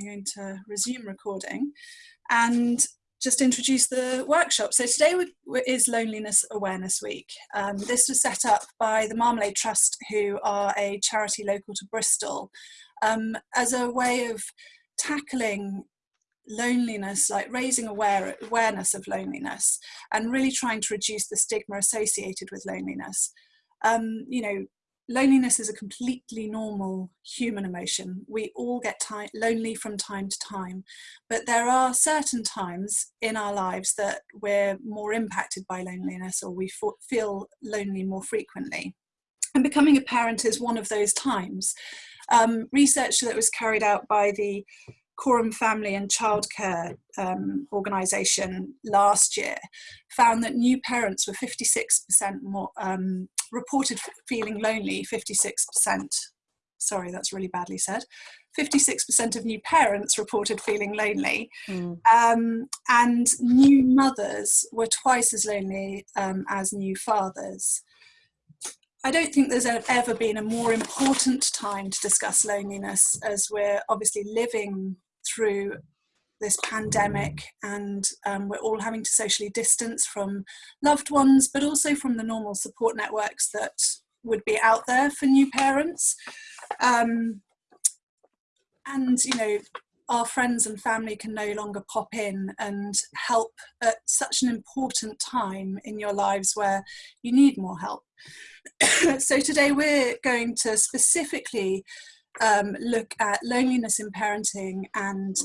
I'm going to resume recording and just introduce the workshop. So today is Loneliness Awareness Week. Um, this was set up by the Marmalade Trust, who are a charity local to Bristol, um, as a way of tackling loneliness, like raising aware, awareness of loneliness and really trying to reduce the stigma associated with loneliness. Um, you know, loneliness is a completely normal human emotion. We all get lonely from time to time, but there are certain times in our lives that we're more impacted by loneliness or we feel lonely more frequently. And becoming a parent is one of those times. Um, research that was carried out by the Coram Family and Childcare um, organisation last year found that new parents were 56% more um, reported feeling lonely, 56%. Sorry, that's really badly said. 56% of new parents reported feeling lonely, mm. um, and new mothers were twice as lonely um, as new fathers. I don't think there's ever been a more important time to discuss loneliness as we're obviously living through this pandemic and um, we're all having to socially distance from loved ones but also from the normal support networks that would be out there for new parents. Um, and you know our friends and family can no longer pop in and help at such an important time in your lives where you need more help. So today we're going to specifically um, look at loneliness in parenting and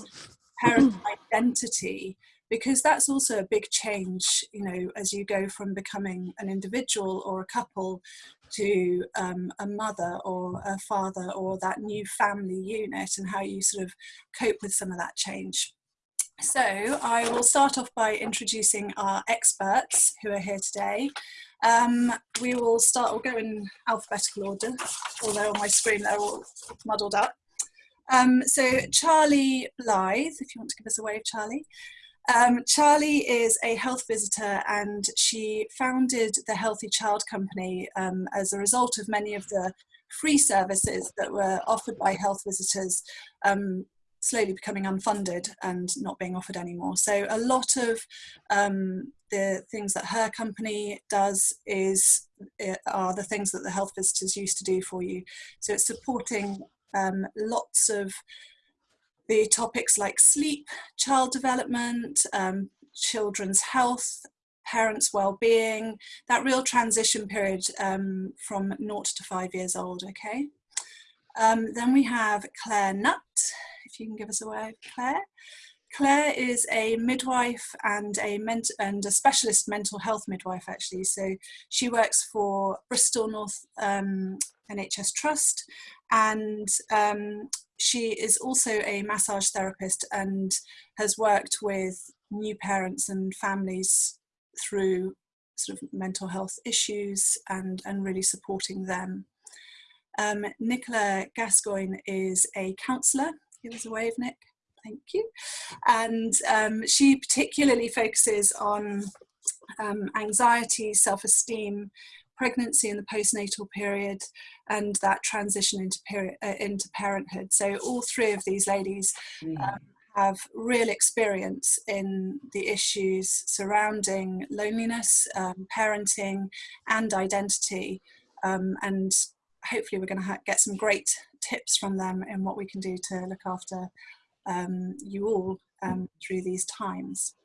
parent identity because that's also a big change you know as you go from becoming an individual or a couple to um, a mother or a father or that new family unit and how you sort of cope with some of that change so I will start off by introducing our experts who are here today. Um, we will start, we'll go in alphabetical order, although on my screen they're all muddled up. Um, so Charlie Blythe, if you want to give us a wave, Charlie. Um, Charlie is a health visitor and she founded the Healthy Child Company um, as a result of many of the free services that were offered by health visitors um, slowly becoming unfunded and not being offered anymore. So a lot of um, the things that her company does is uh, are the things that the health visitors used to do for you. So it's supporting um, lots of the topics like sleep, child development, um, children's health, parents' well-being, that real transition period um, from naught to five years old, okay? Um, then we have Claire Nutt, if you can give us a word, Claire. Claire is a midwife and a and a specialist mental health midwife actually. So she works for Bristol North um, NHS Trust and um, she is also a massage therapist and has worked with new parents and families through sort of mental health issues and, and really supporting them. Um, Nicola Gascoigne is a counsellor. Give us a wave, Nick thank you. And um, she particularly focuses on um, anxiety, self-esteem, pregnancy in the postnatal period, and that transition into, period, uh, into parenthood. So all three of these ladies mm. um, have real experience in the issues surrounding loneliness, um, parenting, and identity. Um, and hopefully we're going to get some great tips from them in what we can do to look after um, you all um, through these times.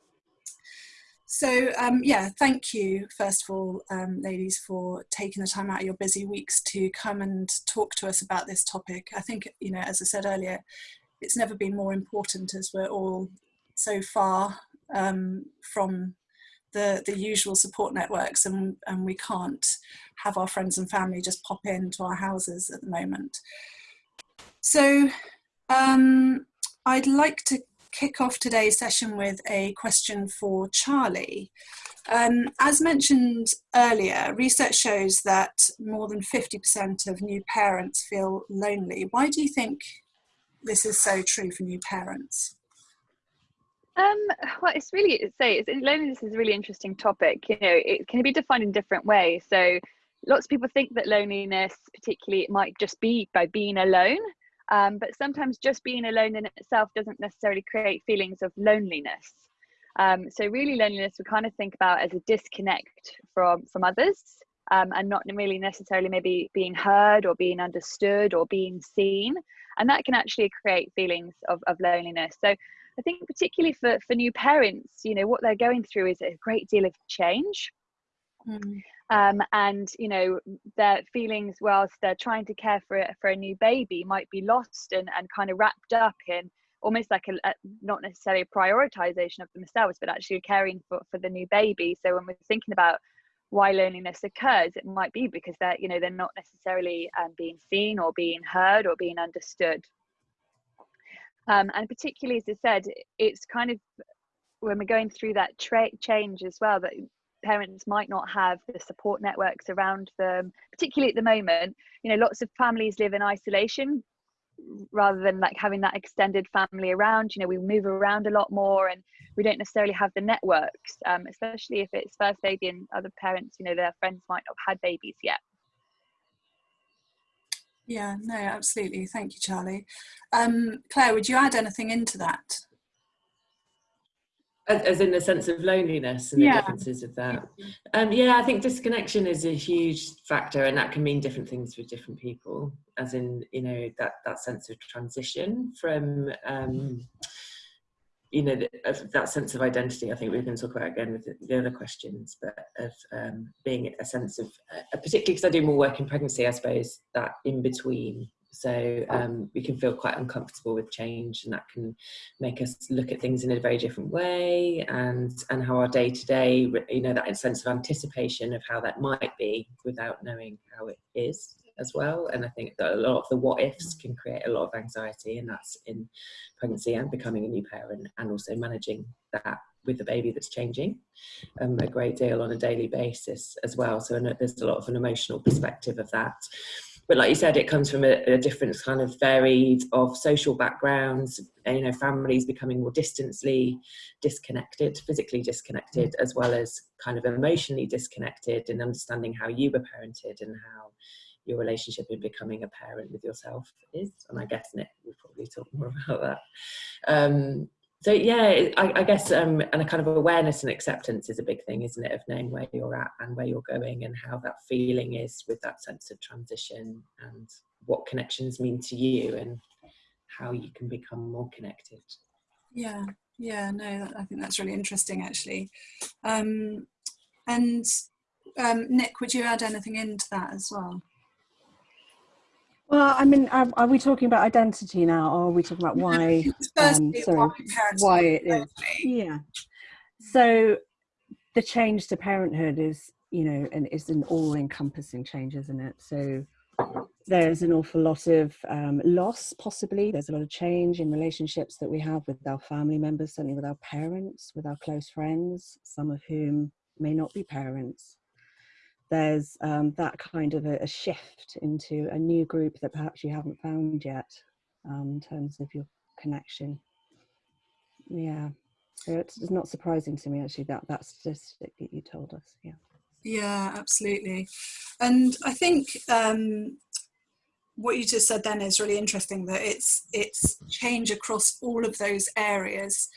So um, yeah, thank you first of all, um, ladies, for taking the time out of your busy weeks to come and talk to us about this topic. I think, you know, as I said earlier, it's never been more important as we're all so far um, from the, the usual support networks and, and we can't have our friends and family just pop into our houses at the moment. So um, I'd like to kick off today's session with a question for Charlie. Um, as mentioned earlier, research shows that more than 50% of new parents feel lonely. Why do you think this is so true for new parents? Um, well, it's really say it's, loneliness is a really interesting topic. You know, it can be defined in different ways. So, lots of people think that loneliness, particularly, it might just be by being alone. Um, but sometimes just being alone in itself doesn't necessarily create feelings of loneliness. Um, so really loneliness we kind of think about as a disconnect from from others um, and not really necessarily maybe being heard or being understood or being seen and that can actually create feelings of, of loneliness so i think particularly for for new parents you know what they're going through is a great deal of change mm. Um, and you know their feelings whilst they're trying to care for a, for a new baby might be lost and, and kind of wrapped up in almost like a, a, not necessarily a prioritization of themselves but actually caring for, for the new baby. So when we're thinking about why loneliness occurs it might be because they're you know they're not necessarily um, being seen or being heard or being understood. Um, and particularly as i said it's kind of when we're going through that tra- change as well that parents might not have the support networks around them particularly at the moment you know lots of families live in isolation rather than like having that extended family around. You know we move around a lot more and we don't necessarily have the networks um, especially if it's first baby and other parents you know their friends might not have had babies yet. Yeah no absolutely. Thank you charlie. Um, claire would you add anything into that as in the sense of loneliness and the differences of that. Um, yeah i think disconnection is a huge factor and that can mean different things for different people as in you know that that sense of transition from um, you know that sense of identity. I think we're going to talk about again with the other questions but of um, being a sense of uh, particularly because i do more work in pregnancy i suppose that in between so um, we can feel quite uncomfortable with change and that can make us look at things in a very different way. And and how our day to day you know that sense of anticipation of how that might be without knowing how it is as well. And i think that a lot of the what ifs can create a lot of anxiety and that's in pregnancy and becoming a new parent and also managing that with the baby that's changing um, a great deal on a daily basis as well. So there's a lot of an emotional perspective of that but like you said, it comes from a, a, different kind of varied of social backgrounds, you know, families becoming more distantly disconnected, physically disconnected, as well as kind of emotionally disconnected and understanding how you were parented and how your relationship in becoming a parent with yourself is. And I guess Nick we'll probably talk more about that. Um, so yeah I, I guess um, and a kind of awareness and acceptance is a big thing isn't it of knowing where you're at and where you're going and how that feeling is with that sense of transition and what connections mean to you and how you can become more connected. Yeah yeah no i think that's really interesting actually. Um, and um, nick would you add anything into that as well well, I mean, are, are, we talking about identity now, or are we talking about why? Um, sorry, why it is? Yeah. So, the change to parenthood is, you know, and it's an all-encompassing change, isn't it? So, there's an awful lot of um, loss, possibly. There's a lot of change in relationships that we have with our family members, certainly with our parents, with our close friends, some of whom may not be parents there's um, that kind of a, a, shift into a new group that perhaps you haven't found yet um, in terms of your connection. Yeah, it's, it's not surprising to me actually that that statistic that you told us. Yeah. Yeah, absolutely. And I think um, what you just said then is really interesting that it's it's change across all of those areas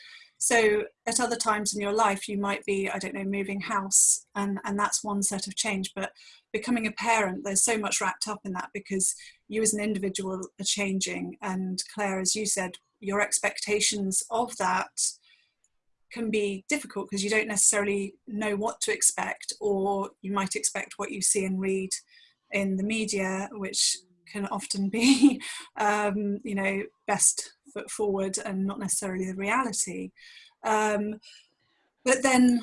so at other times in your life, you might be, I don't know, moving house, and, and that's one set of change. But becoming a parent, there's so much wrapped up in that because you as an individual are changing. And Claire, as you said, your expectations of that can be difficult because you don't necessarily know what to expect, or you might expect what you see and read in the media, which can often be, um, you know, best foot forward and not necessarily the reality. Um, but then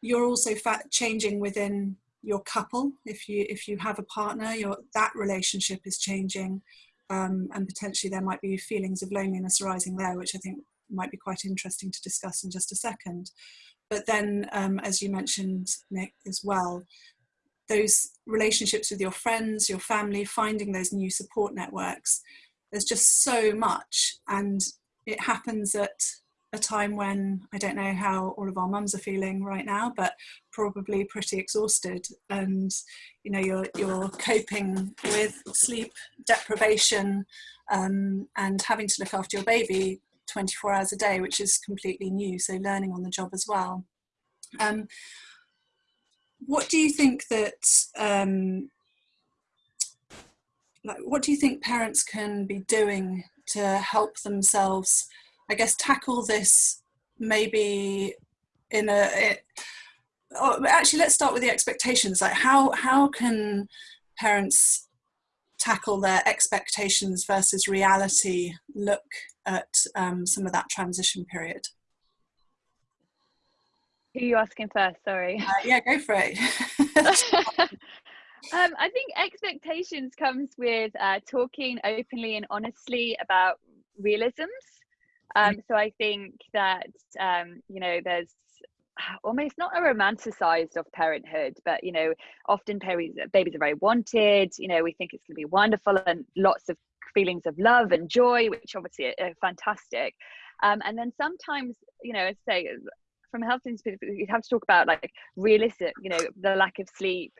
you're also changing within your couple. If you if you have a partner, your that relationship is changing, um, and potentially there might be feelings of loneliness arising there, which I think might be quite interesting to discuss in just a second. But then, um, as you mentioned, Nick, as well, those relationships with your friends, your family, finding those new support networks. There's just so much, and it happens at a time when I don't know how all of our mums are feeling right now, but probably pretty exhausted, and you know you're you're coping with sleep deprivation um, and having to look after your baby 24 hours a day, which is completely new. So learning on the job as well. Um, what do you think that um, like what do you think parents can be doing to help themselves i guess tackle this maybe in a it, oh, actually let's start with the expectations. Like how how can parents tackle their expectations versus reality look at um, some of that transition period who are you asking first sorry uh, yeah go for it Um, I think expectations comes with uh, talking openly and honestly about realisms. Um, so I think that um, you know there's almost not a romanticized of parenthood, but you know often babies babies are very wanted. You know we think it's going to be wonderful and lots of feelings of love and joy, which obviously are, fantastic. Um, and then sometimes you know, say, from a health perspective, you have to talk about like realistic, you know, the lack of sleep,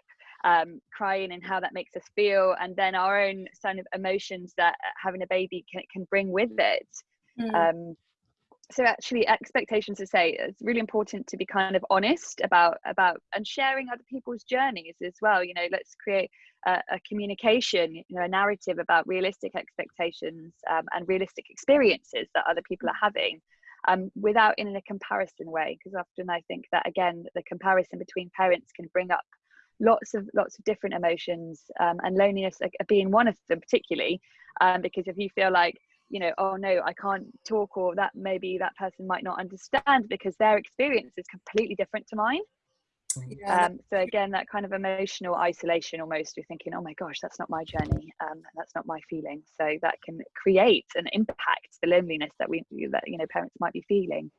um, crying and how that makes us feel, and then our own kind of emotions that having a baby can, can bring with it. Mm. Um, so actually expectations to say it's really important to be kind of honest about about and sharing other people's journeys as well you know let's create a, a communication you know a narrative about realistic expectations um, and realistic experiences that other people are having um, without in a comparison way because often i think that again the comparison between parents can bring up lots of lots of different emotions um, and loneliness being one of them particularly um, because if you feel like you know oh no i can't talk or that maybe that person might not understand because their experience is completely different to mine yeah. um, so again that kind of emotional isolation almost you're thinking oh my gosh that's not my journey um, that's not my feeling. So that can create and impact the loneliness that we that you know parents might be feeling.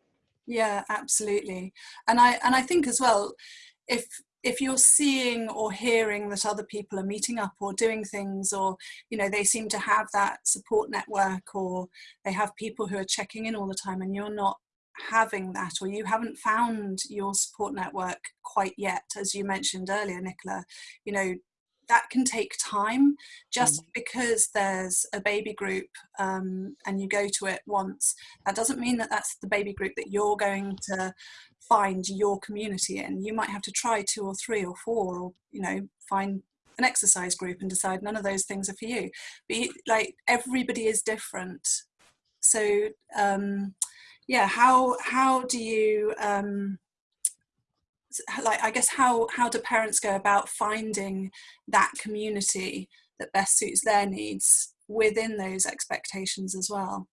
Yeah absolutely. And i and i think as well if if you're seeing or hearing that other people are meeting up or doing things or you know they seem to have that support network or they have people who are checking in all the time and you're not having that or you haven't found your support network quite yet as you mentioned earlier nicola you know that can take time just mm. because there's a baby group um, and you go to it once that doesn't mean that that's the baby group that you're going to find your community in. You might have to try two or three or four or you know find an exercise group and decide none of those things are for you. But like everybody is different. So um yeah how how do you um like i guess how how do parents go about finding that community that best suits their needs within those expectations as well?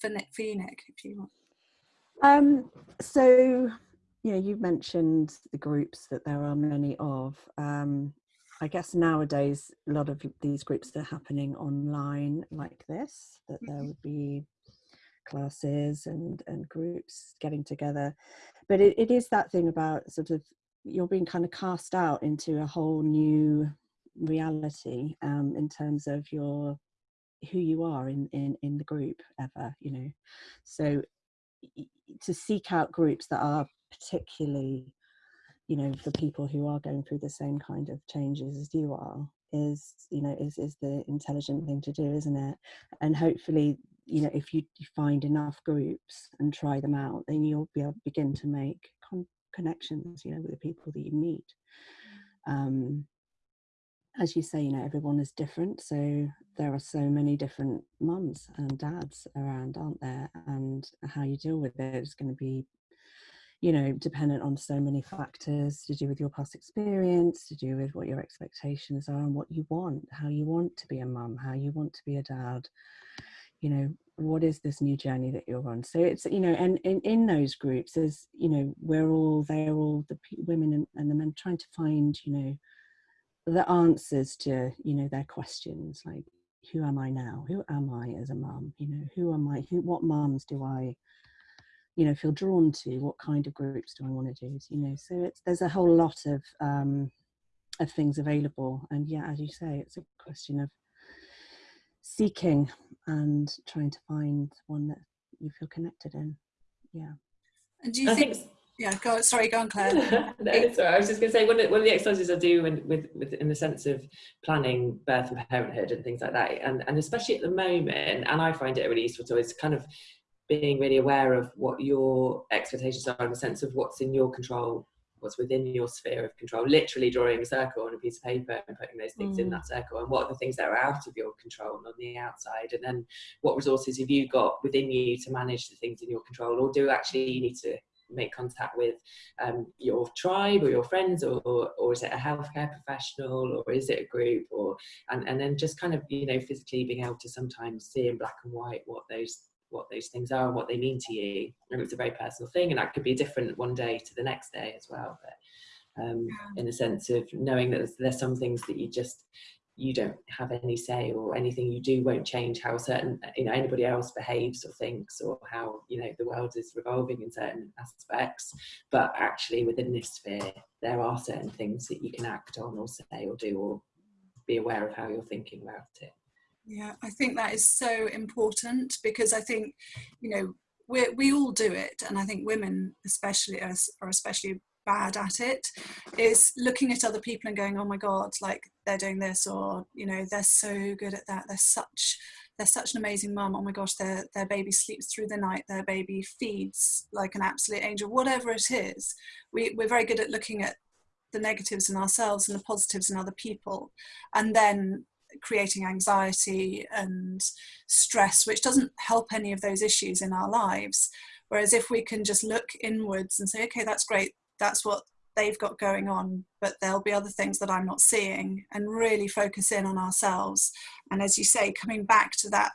For Nick, for you, Nick if you want. Um so you know you mentioned the groups that there are many of. Um I guess nowadays a lot of these groups are happening online like this that there mm-hmm. would be classes and and groups getting together. But it, it is that thing about sort of you're being kind of cast out into a whole new reality um, in terms of your who you are in in in the group ever you know? So to seek out groups that are particularly you know for people who are going through the same kind of changes as you are is you know is is the intelligent thing to do isn't it? And hopefully you know if you, you find enough groups and try them out then you'll be able to begin to make con- connections you know with the people that you meet. Um, as you say you know everyone is different so there are so many different mums and dads around aren't there? And how you deal with it is going to be you know dependent on so many factors to do with your past experience to do with what your expectations are and what you want how you want to be a mum how you want to be a dad you know what is this new journey that you're on? So it's you know and in, in those groups there's you know we're all they're all the women and, and the men trying to find you know the answers to you know their questions like who am i now? Who am i as a mum? You know who am i? Who what mums do i you know feel drawn to? What kind of groups do i want to do? You know so it's there's a whole lot of um of things available. And yeah as you say it's a question of seeking and trying to find one that you feel connected in. yeah. And do you think, think, yeah go sorry go on claire. No, sorry i was just going to say one of, one of the exercises i do in, with, with in the sense of planning birth and parenthood and things like that and, and especially at the moment and i find it really useful so it's kind of being really aware of what your expectations are in the sense of what's in your control what's within your sphere of control literally drawing a circle on a piece of paper and putting those things mm. in that circle. And what are the things that are out of your control on the outside? And then what resources have you got within you to manage the things in your control? Or do actually you need to make contact with um, your tribe or your friends or, or, or, is it a healthcare professional or is it a group? Or and, and then just kind of you know physically being able to sometimes see in black and white what those what those things are and what they mean to you. And it's a very personal thing and that could be different one day to the next day as well but um, in the sense of knowing that there's, there's some things that you just you don't have any say or anything you do won't change how certain you know anybody else behaves or thinks or how you know the world is revolving in certain aspects. But actually within this sphere there are certain things that you can act on or say or do or be aware of how you're thinking about it yeah, I think that is so important because I think, you know, we we all do it, and I think women especially are, are especially bad at it is looking at other people and going oh my god like they're doing this or you know they're so good at that. They're such they're such an amazing mum. Oh my gosh their their baby sleeps through the night. Their baby feeds like an absolute angel. Whatever it is we, we're very good at looking at the negatives in ourselves and the positives in other people. And then creating anxiety and stress, which doesn't help any of those issues in our lives. Whereas if we can just look inwards and say, okay, that's great, that's what they've got going on, but there'll be other things that I'm not seeing, and really focus in on ourselves. And as you say, coming back to that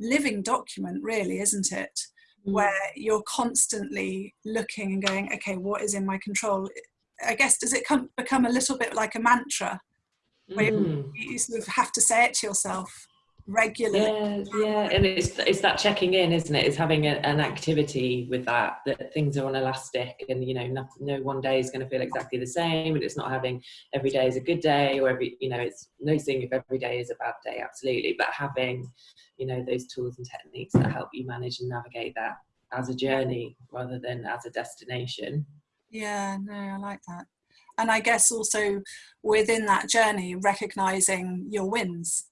living document, really, isn't it? Mm. Where you're constantly looking and going, okay, what is in my control? I guess, does it come, become a little bit like a mantra where mm. you sort of have to say it to yourself regularly. Yeah, yeah, and it's it's that checking in, isn't it? It's having a, an activity with that that things are on elastic, and you know, no, no one day is going to feel exactly the same, and it's not having every day is a good day, or every you know, it's noticing if every day is a bad day, absolutely, but having you know those tools and techniques that help you manage and navigate that as a journey rather than as a destination. Yeah, no, I like that and I guess also within that journey, recognizing your wins.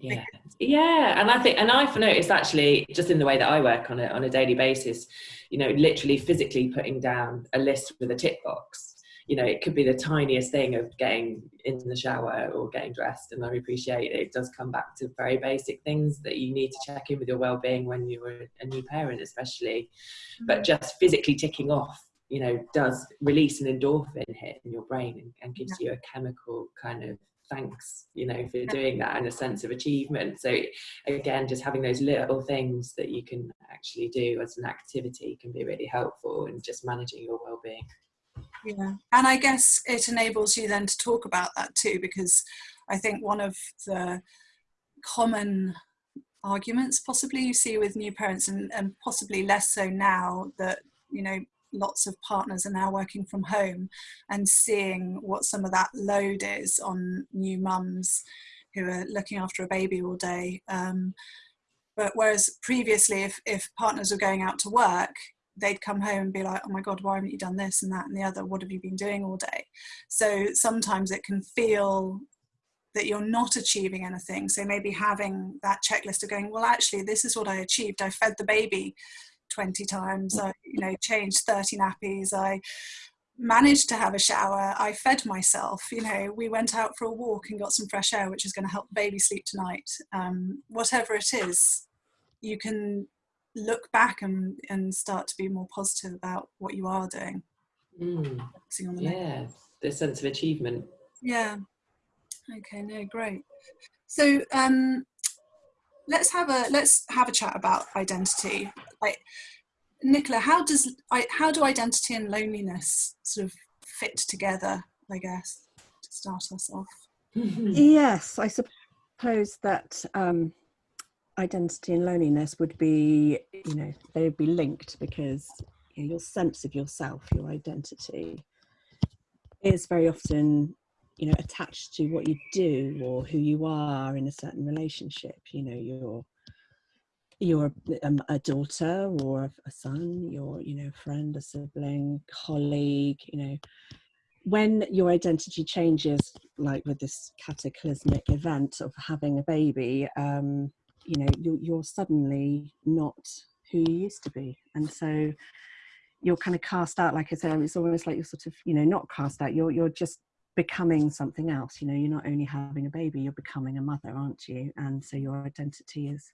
Yeah, yeah, and I think, and I've noticed actually, just in the way that I work on it on a daily basis, you know, literally physically putting down a list with a tick box. You know, it could be the tiniest thing of getting in the shower or getting dressed, and I appreciate it. it does come back to very basic things that you need to check in with your well-being when you're a new parent, especially. Mm-hmm. But just physically ticking off you know does release an endorphin hit in your brain and, and gives yeah. you a chemical kind of thanks you know for doing that and a sense of achievement. So again just having those little things that you can actually do as an activity can be really helpful in just managing your well-being. Yeah. And i guess it enables you then to talk about that too because i think one of the common arguments possibly you see with new parents and, and possibly less so now that you know lots of partners are now working from home and seeing what some of that load is on new mums who are looking after a baby all day. Um, but whereas previously, if, if partners were going out to work, they'd come home and be like, oh my God, why haven't you done this and that and the other? What have you been doing all day? So sometimes it can feel that you're not achieving anything. So maybe having that checklist of going, well, actually, this is what I achieved. I fed the baby 20 times. I, you know, changed 30 nappies. I managed to have a shower. I fed myself. You know, we went out for a walk and got some fresh air, which is going to help baby sleep tonight. Um, whatever it is, you can look back and, and start to be more positive about what you are doing. Mm. The yeah, the sense of achievement. Yeah. Okay, no, great. So, um, let's have a let's have a chat about identity. Like, Nicola, how does how do identity and loneliness sort of fit together? I guess to start us off. yes, I suppose that um, identity and loneliness would be, you know, they would be linked because you know, your sense of yourself, your identity, is very often you know attached to what you do or who you are in a certain relationship you know your you're a, a daughter or a son, you're, you know, friend, a sibling, colleague, you know, when your identity changes, like with this cataclysmic event of having a baby, um, you know, you're, you're suddenly not who you used to be. And so you're kind of cast out, like I said, it's almost like you're sort of, you know, not cast out, you're, you're just becoming something else. You know, you're not only having a baby, you're becoming a mother, aren't you? And so your identity is,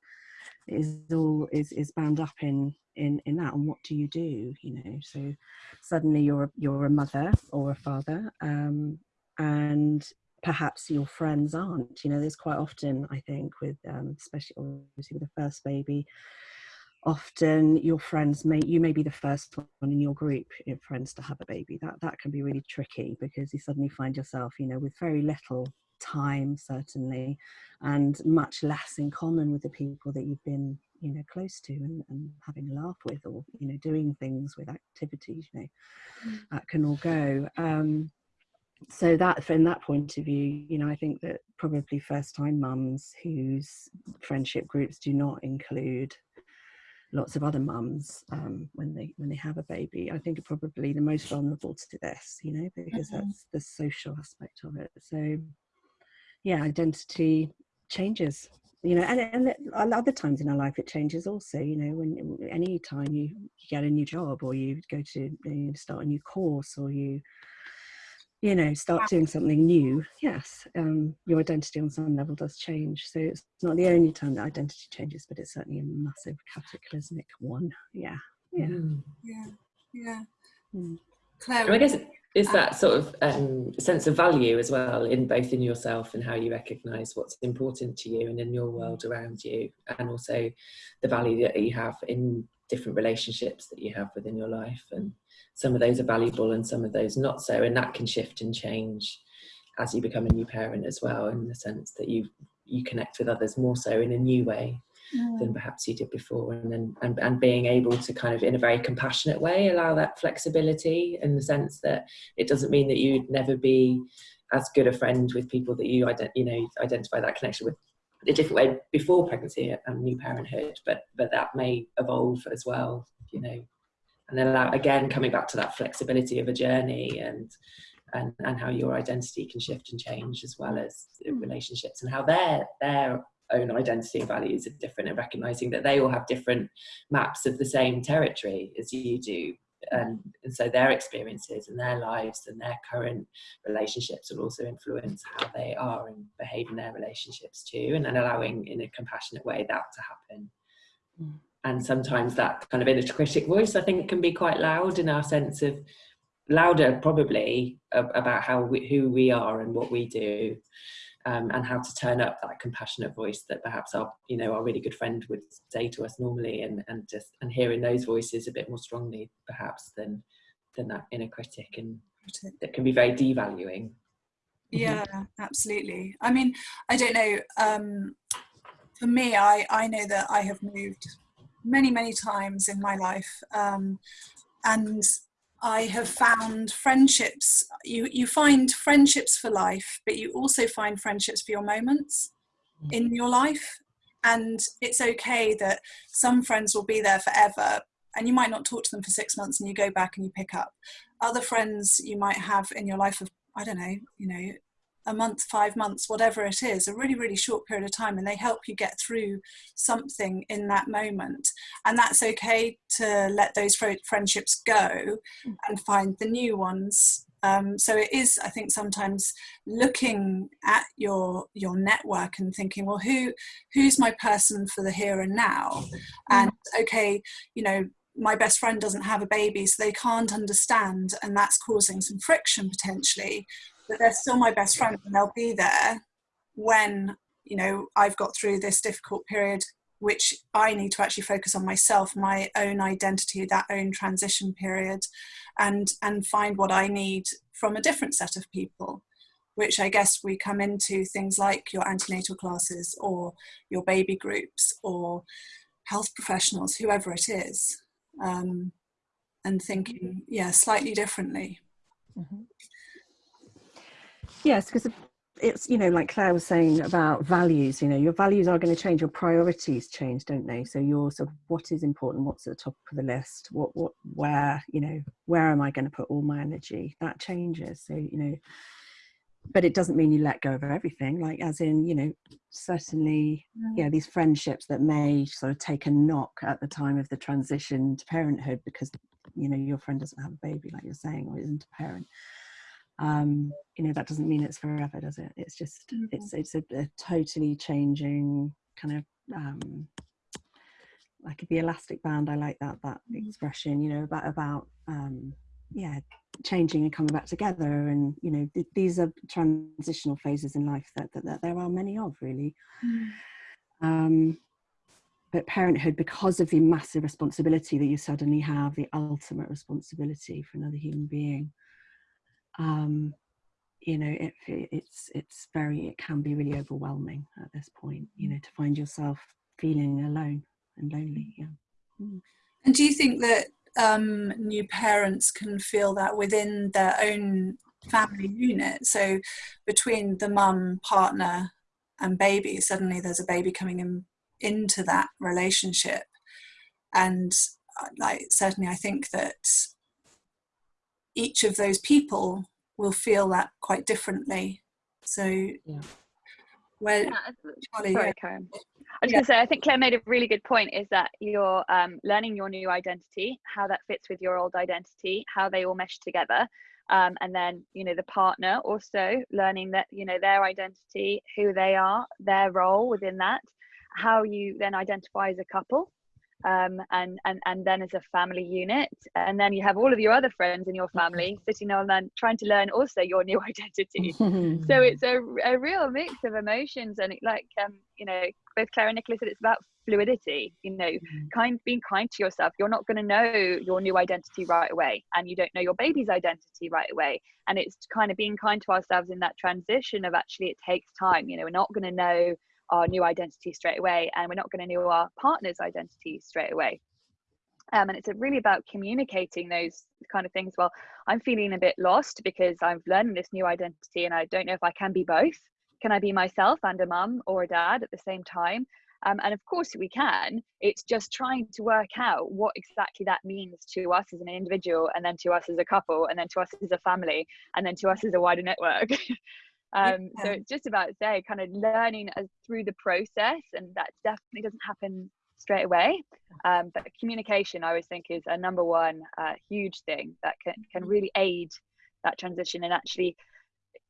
is all is is bound up in in in that and what do you do you know? So suddenly you're you're a mother or a father um and perhaps your friends aren't. You know there's quite often i think with um especially obviously with the first baby often your friends may you may be the first one in your group of friends to have a baby. That that can be really tricky because you suddenly find yourself you know with very little time certainly and much less in common with the people that you've been you know close to and, and having a laugh with or you know doing things with activities you know mm. that can all go um so that from that point of view you know i think that probably first time mums whose friendship groups do not include lots of other mums um, when they when they have a baby i think are probably the most vulnerable to this you know because mm-hmm. that's the social aspect of it so yeah identity changes you know and, and other times in our life it changes also you know when any time you, you get a new job or you go to you start a new course or you you know start doing something new yes um, your identity on some level does change. So it's not the only time that identity changes but it's certainly a massive cataclysmic one yeah yeah. Mm. yeah yeah. Mm. Claire, I guess is that sort of um, sense of value as well in both in yourself and how you recognize what's important to you and in your world around you and also the value that you have in different relationships that you have within your life? And some of those are valuable and some of those not so and that can shift and change as you become a new parent as well in the sense that you you connect with others more so in a new way mm. than perhaps you did before. And then and, and being able to kind of in a very compassionate way allow that flexibility in the sense that it doesn't mean that you'd never be as good a friend with people that you ident- you know identify that connection with a different way before pregnancy and new parenthood. But but that may evolve as well you know. And then allow, again coming back to that flexibility of a journey and and, and how your identity can shift and change as well as relationships and how their their own identity and values are different and recognizing that they all have different maps of the same territory as you do. And, and so their experiences and their lives and their current relationships will also influence how they are and behave in their relationships too and then allowing in a compassionate way that to happen. Mm. and sometimes that kind of inner critic voice i think can be quite loud in our sense of louder probably about how we, who we are and what we do um, and how to turn up that compassionate voice that perhaps our you know our really good friend would say to us normally and and just and hearing those voices a bit more strongly perhaps than than that inner critic and that can be very devaluing. Mm-hmm. yeah absolutely. I mean i don't know um for me i i know that i have moved many many times in my life um and I have found friendships. You you find friendships for life, but you also find friendships for your moments mm. in your life. And it's okay that some friends will be there forever, and you might not talk to them for six months, and you go back and you pick up. Other friends you might have in your life of I don't know, you know, a month, five months, whatever it is, a really, really short period of time, and they help you get through something in that moment. And that's okay to let those friendships go and find the new ones. Um, so it is, I think, sometimes looking at your your network and thinking, well, who who's my person for the here and now? And okay, you know, my best friend doesn't have a baby, so they can't understand, and that's causing some friction potentially but they're still my best friends and they'll be there when you know I've got through this difficult period which I need to actually focus on myself, my own identity, that own transition period, and and find what I need from a different set of people, which I guess we come into things like your antenatal classes or your baby groups or health professionals, whoever it is, um, and thinking, yeah, slightly differently. Mm-hmm. Yes, because it's you know like claire was saying about values you know your values are going to change your priorities change don't they? So your sort of what is important what's at the top of the list what what where you know where am i going to put all my energy? That changes so you know but it doesn't mean you let go of everything like as in you know certainly mm. yeah these friendships that may sort of take a knock at the time of the transition to parenthood because you know your friend doesn't have a baby like you're saying or isn't a parent um you know that doesn't mean it's forever does it it's just mm-hmm. it's it's a, a, totally changing kind of um like the elastic band i like that that mm-hmm. expression you know about about um yeah changing and coming back together and you know th- these are transitional phases in life that, that, that there are many of really mm. um but parenthood because of the massive responsibility that you suddenly have the ultimate responsibility for another human being um you know it, it's it's very it can be really overwhelming at this point you know to find yourself feeling alone and lonely yeah mm. and do you think that um, new parents can feel that within their own family unit. So between the mum, partner, and baby, suddenly there's a baby coming in into that relationship, and uh, like certainly I think that each of those people will feel that quite differently. So yeah. where yeah, Charlie, sorry, yeah. I was yeah. going to say, I think Claire made a really good point is that you're um, learning your new identity, how that fits with your old identity, how they all mesh together. Um, and then, you know, the partner also learning that, you know, their identity, who they are, their role within that, how you then identify as a couple um, and and and then as a family unit, and then you have all of your other friends in your family sitting on and trying to learn also your new identity. so it's a, a real mix of emotions, and it, like um, you know, both Claire and Nicola's said, it's about fluidity. You know, mm-hmm. kind being kind to yourself. You're not going to know your new identity right away, and you don't know your baby's identity right away. And it's kind of being kind to ourselves in that transition of actually it takes time. You know, we're not going to know our new identity straight away and we're not going to know our partner's identity straight away. Um, and it's really about communicating those kind of things. Well i'm feeling a bit lost because i'm learning this new identity and i don't know if i can be both. Can i be myself and a mum or a dad at the same time? Um, and of course we can. It's just trying to work out what exactly that means to us as an individual and then to us as a couple and then to us as a family and then to us as a wider network um, yeah. so it's just about say kind of learning as through the process and that definitely doesn't happen straight away um, but communication i always think is a number one uh, huge thing that can, can mm-hmm. really aid that transition and actually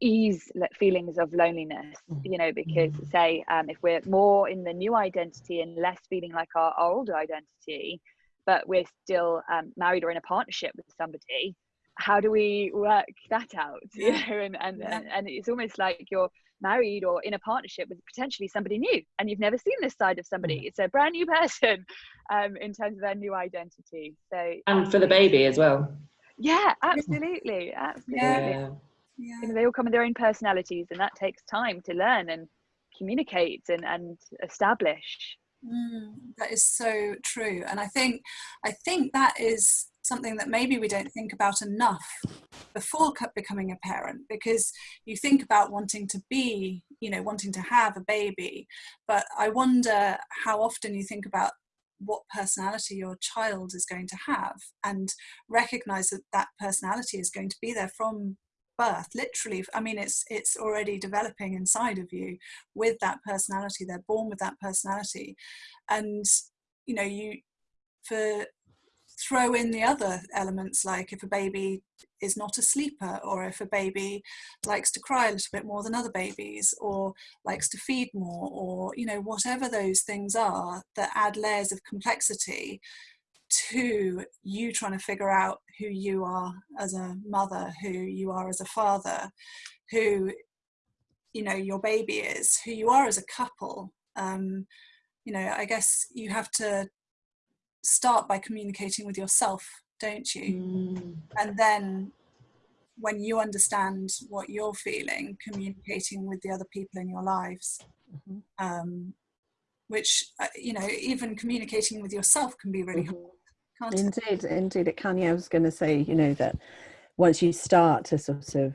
ease feelings of loneliness mm-hmm. you know because mm-hmm. say um, if we're more in the new identity and less feeling like our, our old identity but we're still um, married or in a partnership with somebody how do we work that out you know and and, yeah. and it's almost like you're married or in a partnership with potentially somebody new and you've never seen this side of somebody mm. it's a brand new person um, in terms of their new identity so and for the baby as well yeah absolutely absolutely yeah. yeah. You know, they all come with their own personalities and that takes time to learn and communicate and, and establish mm, that is so true and i think i think that is something that maybe we don't think about enough before becoming a parent because you think about wanting to be you know wanting to have a baby but i wonder how often you think about what personality your child is going to have and recognize that that personality is going to be there from birth literally. I mean it's it's already developing inside of you with that personality. They're born with that personality. And you know you for throw in the other elements like if a baby is not a sleeper or if a baby likes to cry a little bit more than other babies or likes to feed more or you know whatever those things are that add layers of complexity to you trying to figure out who you are as a mother who you are as a father who you know your baby is who you are as a couple. Um, you know i guess you have to start by communicating with yourself, don't you? Mm. And then when you understand what you're feeling, communicating with the other people in your lives. Mm-hmm. Um, which, uh, you know, even communicating with yourself can be really mm-hmm. hard. indeed, it? indeed, it can. Yeah, I was going to say, you know, that once you start to sort of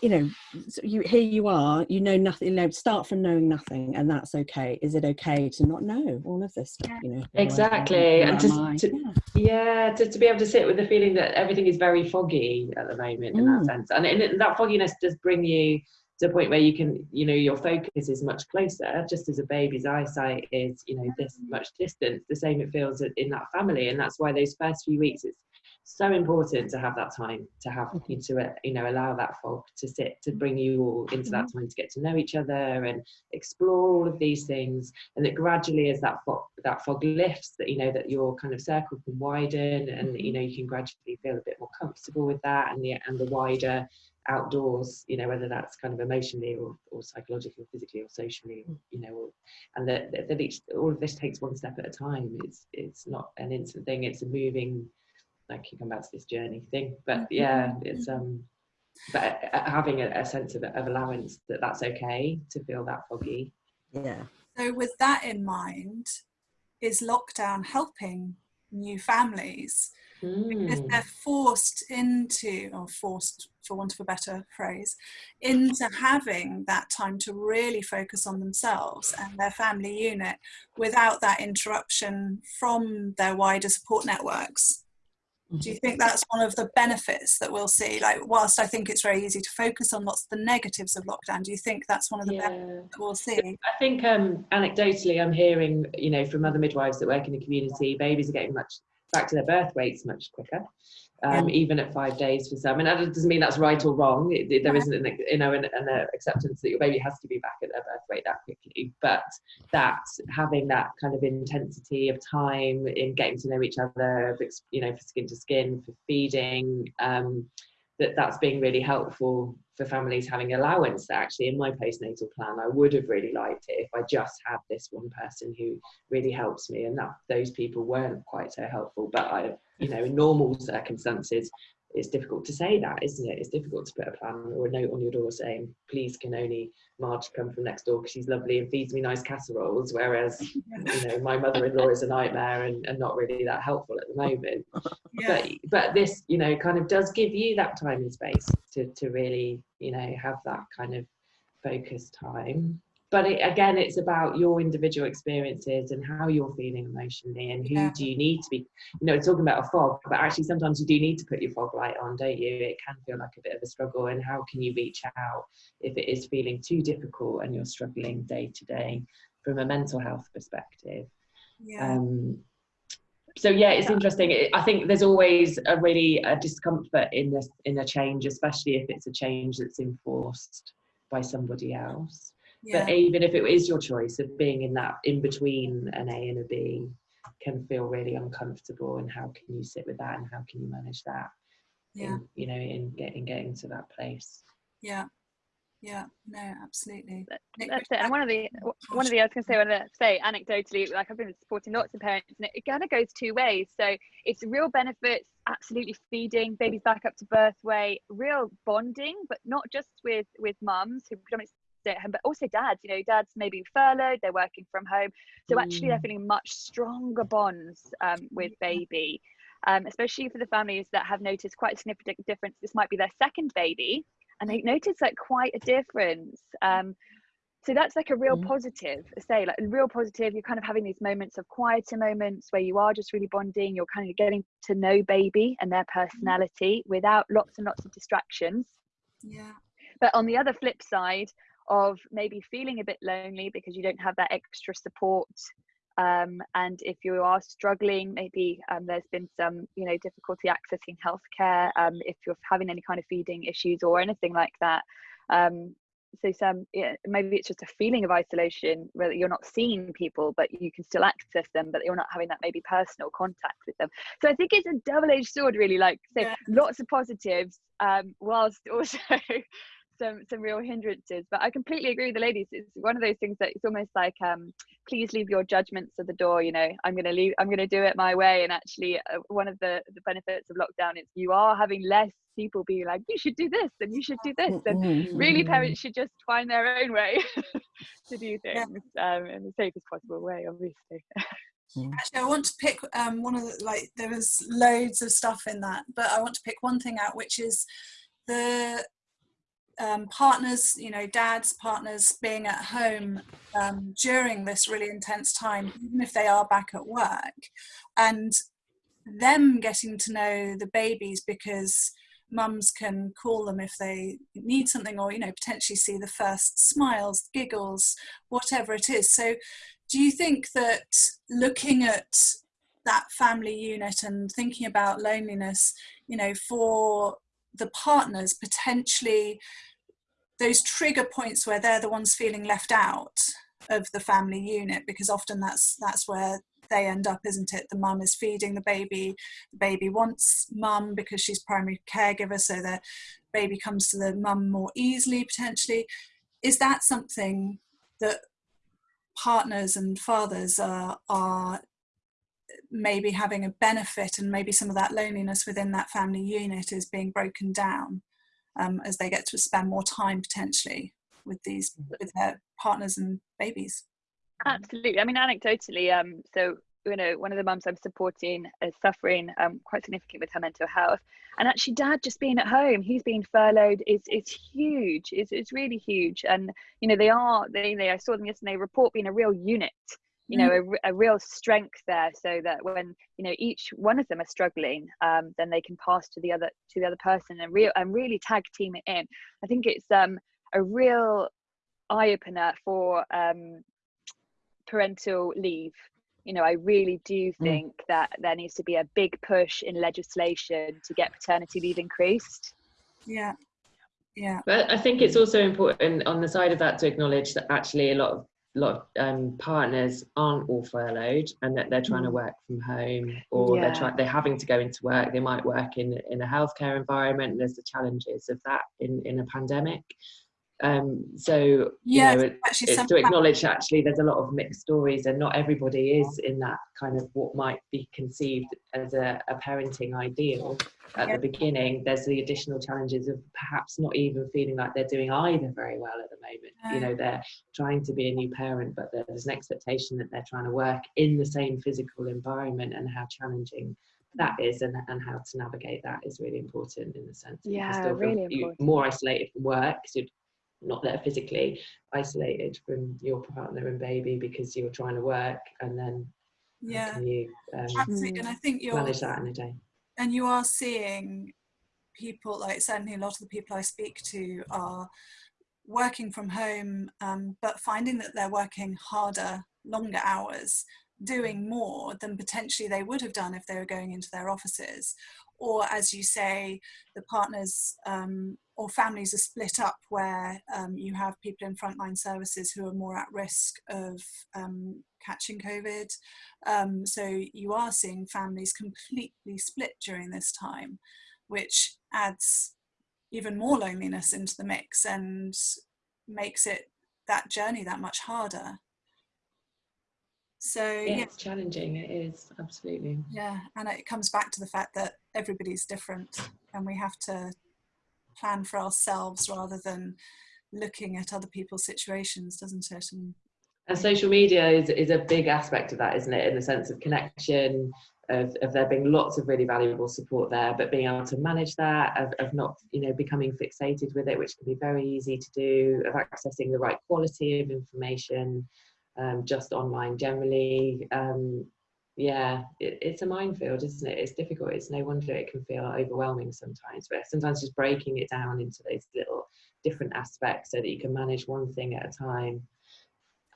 you know so you here you are you know nothing you know start from knowing nothing and that's okay. Is it okay to not know all of this stuff you know exactly. and to, to yeah, yeah to, to be able to sit with the feeling that everything is very foggy at the moment in mm. that sense. And, and that fogginess does bring you to a point where you can you know your focus is much closer just as a baby's eyesight is you know this much distance the same it feels in that family. And that's why those first few weeks it's so important to have that time to have you to uh, you know allow that fog to sit to bring you all into that mm-hmm. time to get to know each other and explore all of these things and that gradually as that fog that fog lifts that you know that your kind of circle can widen and mm-hmm. you know you can gradually feel a bit more comfortable with that and the and the wider outdoors you know whether that's kind of emotionally or, or psychologically or physically or socially you know or, and that, that each all of this takes one step at a time it's it's not an instant thing it's a moving like you come back to this journey thing. But mm-hmm. yeah it's um but uh, having a, a sense of, of allowance that that's okay to feel that foggy. Yeah. So with that in mind is lockdown helping new families? Mm. because they're forced into or forced for want of a better phrase into having that time to really focus on themselves and their family unit without that interruption from their wider support networks do you think that's one of the benefits that we'll see? Like whilst i think it's very easy to focus on lots of the negatives of lockdown do you think that's one of the yeah. benefits that we'll see? I think um, anecdotally i'm hearing you know from other midwives that work in the community babies are getting much back to their birth weights much quicker um, yeah. even at five days for some. And that doesn't mean that's right or wrong. It, it, there isn't an, you know an, an, acceptance that your baby has to be back at their birth weight that quickly. But that having that kind of intensity of time in getting to know each other, you know, for skin to skin, for feeding, um, that that's being really helpful for families having allowance that actually in my postnatal plan I would have really liked it if I just had this one person who really helps me and that those people weren't quite so helpful but I you know in normal circumstances it's difficult to say that, isn't it? It's difficult to put a plan or a note on your door saying, please can only Marge come from next door because she's lovely and feeds me nice casseroles, whereas, you know, my mother-in-law is a nightmare and, and not really that helpful at the moment. Yeah. But, but this, you know, kind of does give you that time and space to, to really, you know, have that kind of focus time but it, again it's about your individual experiences and how you're feeling emotionally and who yeah. do you need to be you know talking about a fog but actually sometimes you do need to put your fog light on don't you? It can feel like a bit of a struggle and how can you reach out if it is feeling too difficult and you're struggling day to day from a mental health perspective? Yeah. Um, so yeah it's interesting. I think there's always a really a discomfort in this in a change especially if it's a change that's enforced by somebody else yeah. but even if it is your choice of being in that in between an a and a b can feel really uncomfortable and how can you sit with that and how can you manage that yeah. in, you know in getting getting to that place? Yeah. Yeah. No absolutely. That's it. and one of the one of the i was going to say, to say anecdotally like i've been supporting lots of parents and it, it kind of goes two ways. So it's real benefits absolutely feeding babies back up to birth weight real bonding but not just with with mums who predominantly stay at home, but also dads. You know, dads maybe furloughed, they're working from home, so actually they're mm. feeling much stronger bonds um, with baby. Um, especially for the families that have noticed quite a significant difference. This might be their second baby, and they notice like quite a difference. Um, so that's like a real mm. positive say like a real positive you're kind of having these moments of quieter moments where you are just really bonding you're kind of getting to know baby and their mm. personality without lots and lots of distractions yeah but on the other flip side of maybe feeling a bit lonely because you don't have that extra support um, and if you are struggling maybe um, there's been some you know difficulty accessing healthcare um, if you're having any kind of feeding issues or anything like that um, so some yeah, maybe it's just a feeling of isolation where you're not seeing people but you can still access them but you're not having that maybe personal contact with them so i think it's a double-edged sword really like so yeah. lots of positives um, whilst also some some real hindrances but i completely agree with the ladies. It's one of those things that it's almost like um please leave your judgments at the door you know i'm going to leave i'm going to do it my way. And actually uh, one of the the benefits of lockdown is you are having less people being like you should do this and you should do this. And really parents should just find their own way to do things yeah. um, in the safest possible way obviously. Actually, I want to pick um, one of the like. There was loads of stuff in that, but I want to pick one thing out, which is the um, partners, you know, dads, partners being at home um, during this really intense time, even if they are back at work, and them getting to know the babies because mums can call them if they need something or you know potentially see the first smiles giggles whatever it is. So do you think that looking at that family unit and thinking about loneliness you know for the partners potentially those trigger points where they're the ones feeling left out of the family unit because often that's that's where they end up isn't it? The mum is feeding the baby the baby wants mum because she's primary caregiver so the baby comes to the mum more easily potentially. Is that something that partners and fathers are are maybe having a benefit and maybe some of that loneliness within that family unit is being broken down um, as they get to spend more time potentially with these mm-hmm. with their partners and babies. Absolutely. I mean anecdotally um so you know one of the mums i'm supporting is suffering um, quite significant with her mental health. And actually dad just being at home he's being furloughed is it's huge. It's, it's really huge. And you know they are they, they i saw them yesterday report being a real unit you know mm. a, a, real strength there so that when you know each one of them are struggling um, then they can pass to the other to the other person and real and really tag team it in i think it's um, a real eye-opener for um, parental leave you know i really do mm. think mm. that there needs to be a big push in legislation to get paternity leave increased yeah yeah but i think it's also important on the side of that to acknowledge that actually a lot of a lot of um, partners aren't all furloughed and that they're trying to mm. work from home or yeah. they're trying they're having to go into work they might work in in a healthcare environment there's the challenges of that in in a pandemic um, so yeah, you know, it, it's to acknowledge actually there's a lot of mixed stories and not everybody is in that kind of what might be conceived as a, a parenting ideal at yeah. the beginning. There's the additional challenges of perhaps not even feeling like they're doing either very well at the moment. You know, they're trying to be a new parent, but there's an expectation that they're trying to work in the same physical environment and how challenging that is and, and how to navigate that is really important in the sense yeah, really important. more isolated from work because not there physically isolated from your partner and baby because you're trying to work and then yeah. you um, absolutely and i think you're manage that in a day? and you are seeing people like certainly a lot of the people i speak to are working from home um, but finding that they're working harder longer hours doing more than potentially they would have done if they were going into their offices or as you say the partners um, or families are split up where um, you have people in frontline services who are more at risk of um, catching COVID. Um, so you are seeing families completely split during this time, which adds even more loneliness into the mix and makes it that journey that much harder. So yeah, yeah, it's challenging. It is absolutely. Yeah, and it comes back to the fact that everybody's different, and we have to plan for ourselves rather than looking at other people's situations, doesn't it? And, and social media is, is a big aspect of that, isn't it? In the sense of connection, of, of there being lots of really valuable support there, but being able to manage that, of, of not, you know, becoming fixated with it, which can be very easy to do, of accessing the right quality of information, um, just online generally. Um, yeah, it, it's a minefield, isn't it? It's difficult. It's no wonder it can feel overwhelming sometimes, but sometimes just breaking it down into those little different aspects so that you can manage one thing at a time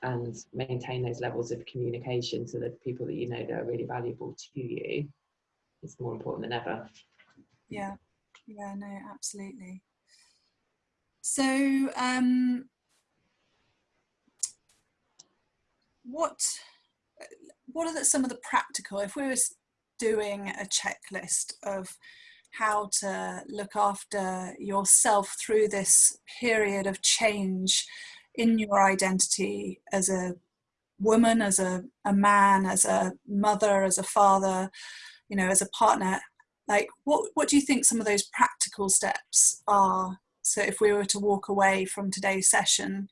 and maintain those levels of communication to the people that you know that are really valuable to you is more important than ever. Yeah, yeah, no, absolutely. So, um, what what are the, some of the practical, if we were doing a checklist of how to look after yourself through this period of change in your identity as a woman, as a, a man, as a mother, as a father, you know, as a partner, like what, what do you think some of those practical steps are? So if we were to walk away from today's session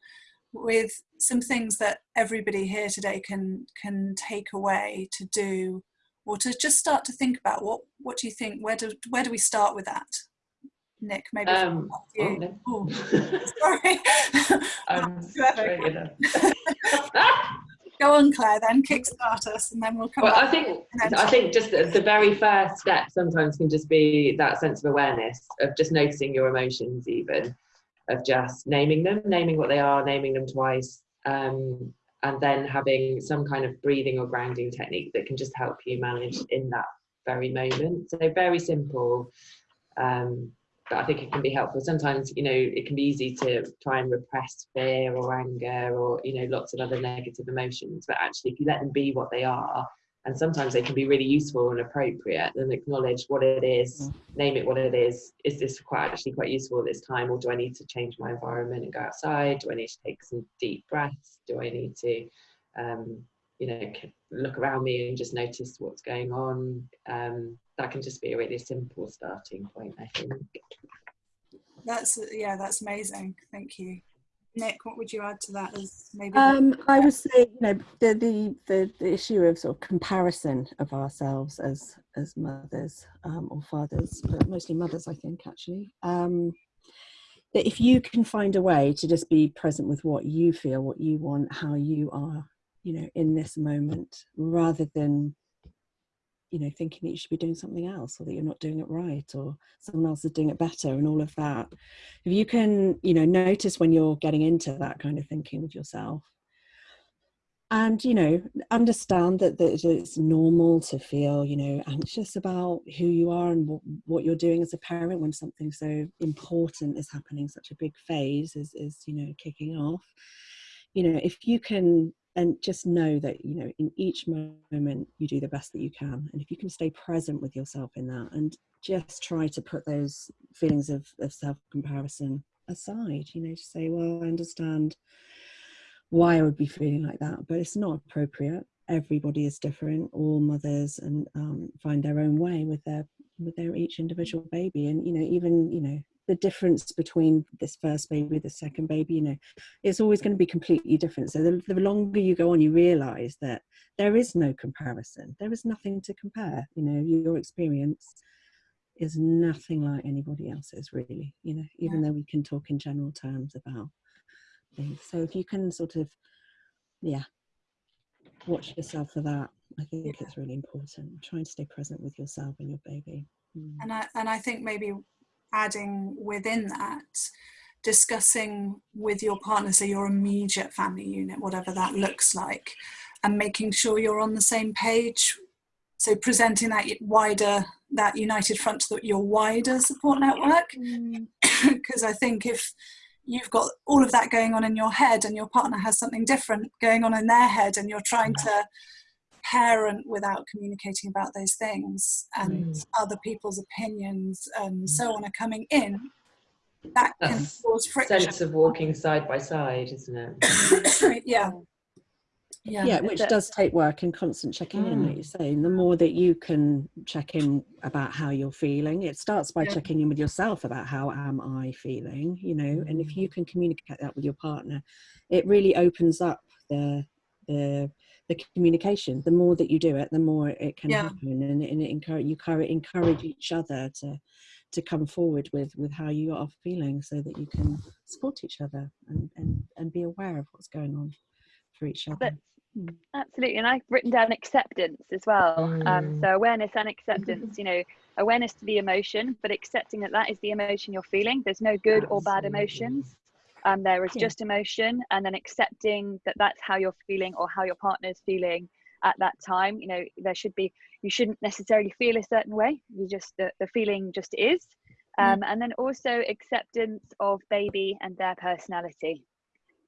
with some things that everybody here today can can take away to do or to just start to think about what what do you think where do where do we start with that Nick, maybe um, you. Oh, no. sorry. I'm Go on, Claire. Then kickstart us, and then we'll come. Well, I think I think just the, the very first step sometimes can just be that sense of awareness of just noticing your emotions, even of just naming them, naming what they are, naming them twice, um, and then having some kind of breathing or grounding technique that can just help you manage in that very moment. So very simple. Um, but I think it can be helpful. Sometimes, you know, it can be easy to try and repress fear or anger or, you know, lots of other negative emotions. But actually, if you let them be what they are, and sometimes they can be really useful and appropriate, then acknowledge what it is, mm. name it what it is. Is this quite actually quite useful at this time, or do I need to change my environment and go outside? Do I need to take some deep breaths? Do I need to, um, you know, look around me and just notice what's going on? Um, that can just be a really simple starting point, I think. That's yeah, that's amazing. Thank you. Nick, what would you add to that as maybe? Um, I would say, you know, the, the, the, the, issue of sort of comparison of ourselves as, as mothers um, or fathers, but mostly mothers, I think, actually. Um, that if you can find a way to just be present with what you feel, what you want, how you are, you know, in this moment, rather than you know thinking that you should be doing something else or that you're not doing it right or someone else is doing it better and all of that. If you can you know notice when you're getting into that kind of thinking with yourself. And you know understand that, that it's normal to feel you know anxious about who you are and what, what you're doing as a parent when something so important is happening such a big phase is, is you know kicking off. You know if you can and just know that you know in each moment you do the best that you can and if you can stay present with yourself in that and just try to put those feelings of, of self-comparison aside you know to say well i understand why i would be feeling like that but it's not appropriate. Everybody is different. All mothers and um, find their own way with their with their each individual baby and you know even you know the difference between this first baby the second baby you know it's always going to be completely different so the, the longer you go on you realize that there is no comparison there is nothing to compare you know your experience is nothing like anybody else's really you know even yeah. though we can talk in general terms about things so if you can sort of yeah watch yourself for that i think yeah. it's really important trying to stay present with yourself and your baby mm. and i and i think maybe adding within that discussing with your partner so your immediate family unit whatever that looks like and making sure you're on the same page. So presenting that wider that united front to your wider support network. Because mm. i think if you've got all of that going on in your head and your partner has something different going on in their head and you're trying to parent without communicating about those things and mm. other people's opinions and so on are coming in that That's can cause friction sense of walking side by side isn't it yeah yeah, yeah which does take work and constant checking mm. in like you're saying the more that you can check in about how you're feeling it starts by yeah. checking in with yourself about how am i feeling you know mm. and if mm. you can communicate that with your partner it really opens up the the the communication the more that you do it the more it can yeah. happen and, and it encourage you encourage each other to to come forward with with how you are feeling so that you can support each other and and, and be aware of what's going on for each other hmm. absolutely and i've written down acceptance as well mm. um, so awareness and acceptance you know awareness to the emotion but accepting that that is the emotion you're feeling there's no good absolutely. or bad emotions um, there is just emotion and then accepting that that's how you're feeling or how your partner is feeling at that time. You know there should be you shouldn't necessarily feel a certain way. You just the, the feeling just is. Um, mm. and then also acceptance of baby and their personality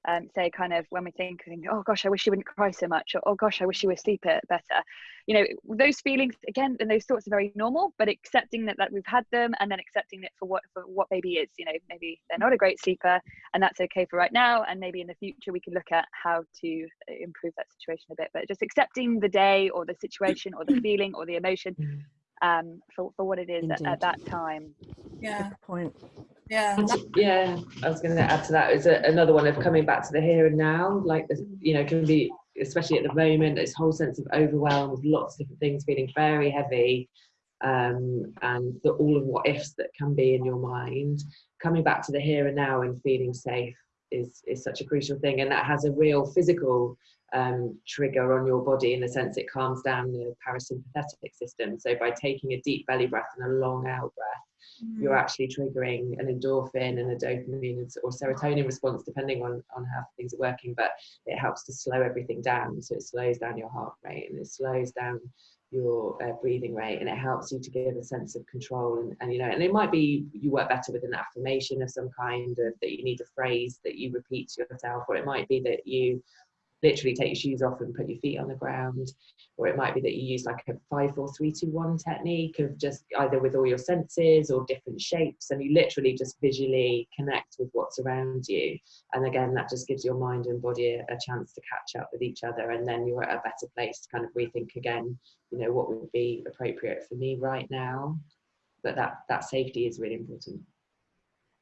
um, say kind of when we think, oh gosh, I wish she wouldn't cry so much, or oh gosh, I wish she would sleep it better. You know, those feelings again, and those thoughts are very normal, but accepting that that we've had them, and then accepting it for what for what baby is. You know, maybe they're not a great sleeper, and that's okay for right now, and maybe in the future we can look at how to uh, improve that situation a bit. But just accepting the day, or the situation, or the feeling, or the emotion. Um, for, for what it is at, at, that time. Yeah. Good point yeah yeah i was going to add to that. that is another one of coming back to the here and now like you know can be especially at the moment this whole sense of overwhelm with lots of different things feeling very heavy um, and the, all of what ifs that can be in your mind coming back to the here and now and feeling safe is is such a crucial thing and that has a real physical um, trigger on your body in the sense it calms down the parasympathetic system so by taking a deep belly breath and a long out breath mm. you're actually triggering an endorphin and a dopamine or serotonin response depending on on how things are working but it helps to slow everything down so it slows down your heart rate and it slows down your uh, breathing rate and it helps you to give a sense of control and, and you know and it might be you work better with an affirmation of some kind of that you need a phrase that you repeat to yourself or it might be that you literally take your shoes off and put your feet on the ground. Or it might be that you use like a five four three two one technique of just either with all your senses or different shapes and you literally just visually connect with what's around you. And again that just gives your mind and body a, a chance to catch up with each other and then you're at a better place to kind of rethink again you know what would be appropriate for me right now. But that that safety is really important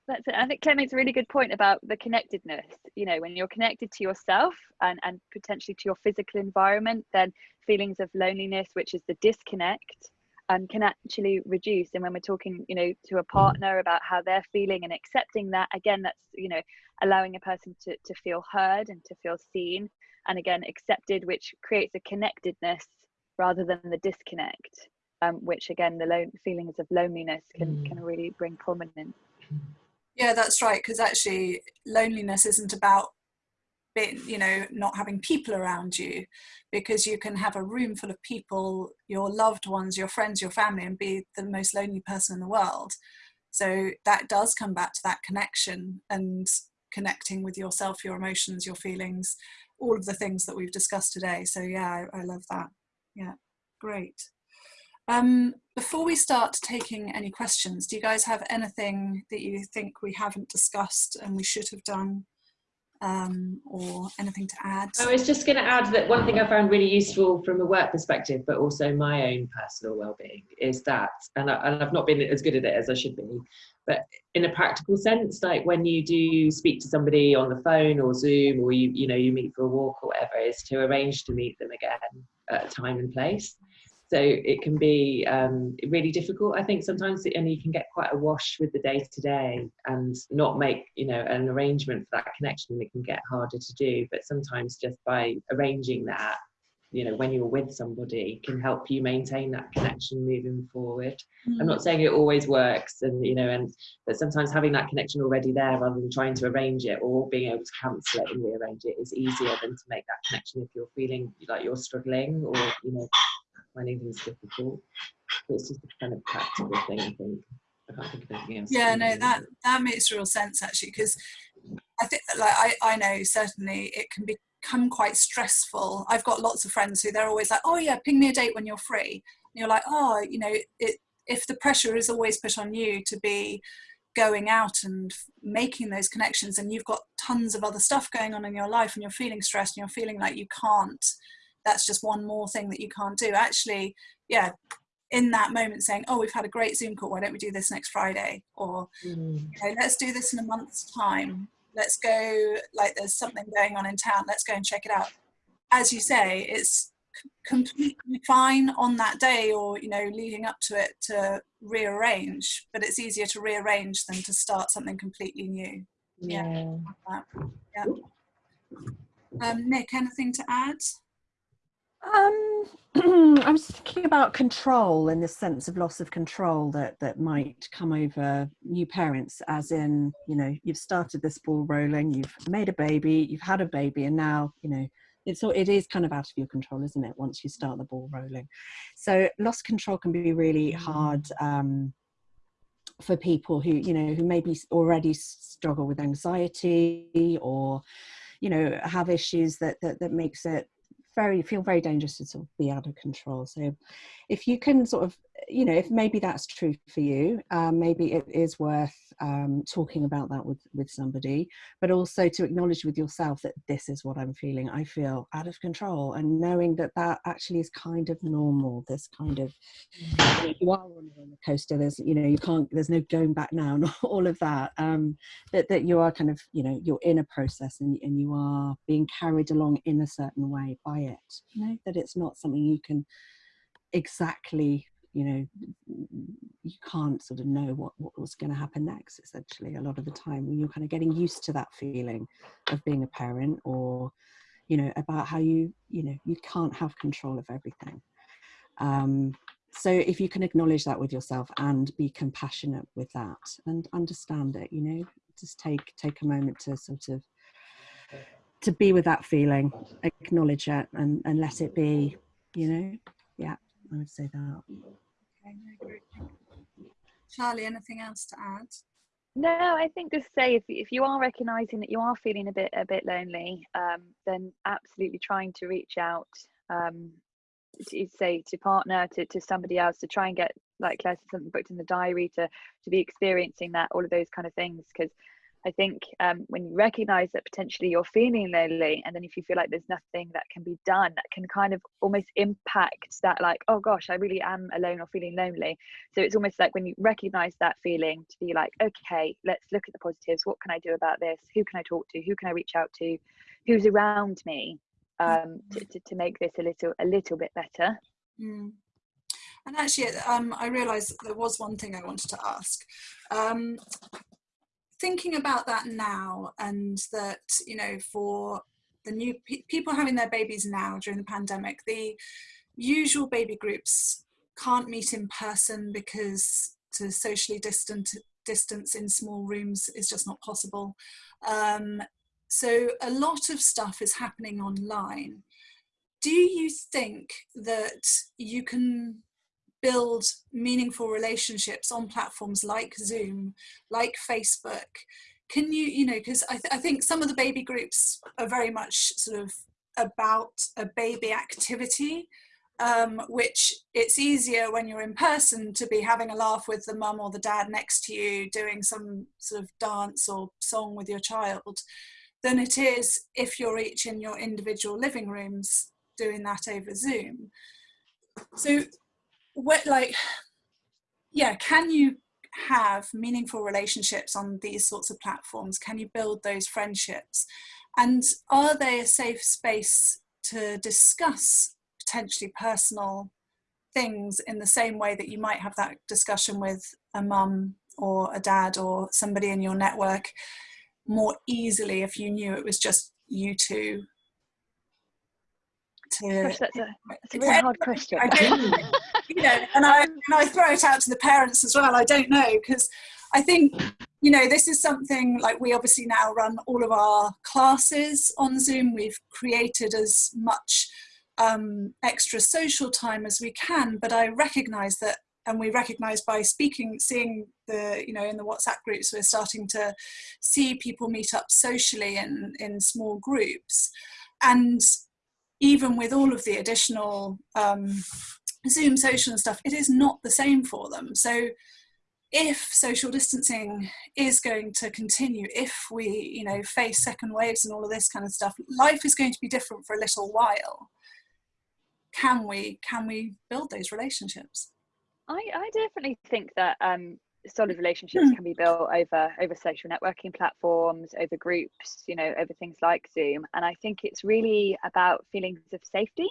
that's it. I think Claire makes a really good point about the connectedness. You know, when you're connected to yourself and, and potentially to your physical environment, then feelings of loneliness, which is the disconnect, um, can actually reduce. And when we're talking, you know, to a partner about how they're feeling and accepting that, again, that's, you know, allowing a person to, to feel heard and to feel seen. And again, accepted, which creates a connectedness rather than the disconnect, um, which again, the lone feelings of loneliness can, mm. can really bring prominence. Yeah, that's right. Because actually, loneliness isn't about being, you know, not having people around you, because you can have a room full of people, your loved ones, your friends, your family, and be the most lonely person in the world. So that does come back to that connection and connecting with yourself, your emotions, your feelings, all of the things that we've discussed today. So yeah, I, I love that. Yeah, great. Um, before we start taking any questions, do you guys have anything that you think we haven't discussed and we should have done um, or anything to add? I was just going to add that one thing I found really useful from a work perspective, but also my own personal well-being, is that, and, I, and I've not been as good at it as I should be, but in a practical sense, like when you do speak to somebody on the phone or Zoom, or you you know you meet for a walk or whatever, is to arrange to meet them again at a time and place so it can be um, really difficult i think sometimes and you can get quite a wash with the day to day and not make you know an arrangement for that connection it can get harder to do but sometimes just by arranging that you know when you're with somebody can help you maintain that connection moving forward mm. i'm not saying it always works and you know and but sometimes having that connection already there rather than trying to arrange it or being able to cancel it and rearrange it is easier than to make that connection if you're feeling like you're struggling or you know finding things difficult. it's just a kind of practical thing, I think. I can't think of anything else. Yeah, no, that that makes real sense actually, because I think like I, I know certainly it can become quite stressful. I've got lots of friends who they're always like, oh yeah, ping me a date when you're free. And you're like, oh, you know, it, if the pressure is always put on you to be going out and making those connections and you've got tons of other stuff going on in your life and you're feeling stressed and you're feeling like you can't that's just one more thing that you can't do. Actually yeah in that moment saying oh we've had a great zoom call. Why don't we do this next friday? Or mm. you know, let's do this in a month's time. Let's go like there's something going on in town. Let's go and check it out. As you say it's completely fine on that day or you know leading up to it to rearrange but it's easier to rearrange than to start something completely new. Yeah. Yeah, yeah. Um, nick anything to add um, I was thinking about control and the sense of loss of control that that might come over new parents, as in, you know, you've started this ball rolling, you've made a baby, you've had a baby, and now, you know, it's all it is kind of out of your control, isn't it? Once you start the ball rolling, so loss control can be really hard. Um, for people who you know who maybe already struggle with anxiety or you know have issues that that, that makes it very feel very dangerous to sort of be out of control. So if you can sort of you know if maybe that's true for you um, maybe it is worth um, talking about that with with somebody but also to acknowledge with yourself that this is what i'm feeling. I feel out of control and knowing that that actually is kind of normal this kind of you, know, you are on a roller coaster there's you know you can't there's no going back now and all of that um that, that you are kind of you know you're in a process and, and you are being carried along in a certain way by it. You know that it's not something you can exactly you know you can't sort of know what what was going to happen next essentially a lot of the time you're kind of getting used to that feeling of being a parent or you know about how you you know you can't have control of everything. Um so if you can acknowledge that with yourself and be compassionate with that and understand it you know just take take a moment to sort of to be with that feeling acknowledge it and and let it be you know? Yeah i would say that charlie anything else to add? No i think just say if, if you are recognizing that you are feeling a bit a bit lonely um, then absolutely trying to reach out um, to say to partner to, to somebody else to try and get like Claire said, something booked in the diary to to be experiencing that all of those kind of things because I think um, when you recognize that potentially you're feeling lonely, and then if you feel like there's nothing that can be done, that can kind of almost impact that, like, oh gosh, I really am alone or feeling lonely. So it's almost like when you recognize that feeling to be like, okay, let's look at the positives. What can I do about this? Who can I talk to? Who can I reach out to? Who's around me? um, to, to, to, make this a little a little bit better. Mm. And actually, um, I realised there was one thing I wanted to ask. Um, thinking about that now, and that you know, for the new pe people having their babies now during the pandemic, the usual baby groups can't meet in person because to socially distant distance in small rooms is just not possible. Um, so a lot of stuff is happening online. Do you think that you can build meaningful relationships on platforms like Zoom, like Facebook? Can you, you know, because I, th I think some of the baby groups are very much sort of about a baby activity, um, which it's easier when you're in person to be having a laugh with the mum or the dad next to you doing some sort of dance or song with your child than it is if you're each in your individual living rooms doing that over Zoom. So what like, yeah, can you have meaningful relationships on these sorts of platforms? Can you build those friendships? And are they a safe space to discuss potentially personal things in the same way that you might have that discussion with a mum or a dad or somebody in your network more easily if you knew it was just you two to Gosh, that's, a, that's a hard question you know and I, and I throw it out to the parents as well I don't know because I think you know this is something like we obviously now run all of our classes on Zoom. We've created as much um, extra social time as we can but I recognize that and we recognize by speaking seeing the you know in the whatsapp groups we're starting to see people meet up socially in in small groups. And even with all of the additional um, zoom social and stuff it is not the same for them so if social distancing is going to continue if we you know face second waves and all of this kind of stuff life is going to be different for a little while can we can we build those relationships I, I definitely think that um, solid relationships can be built over over social networking platforms, over groups, you know, over things like Zoom. And I think it's really about feelings of safety.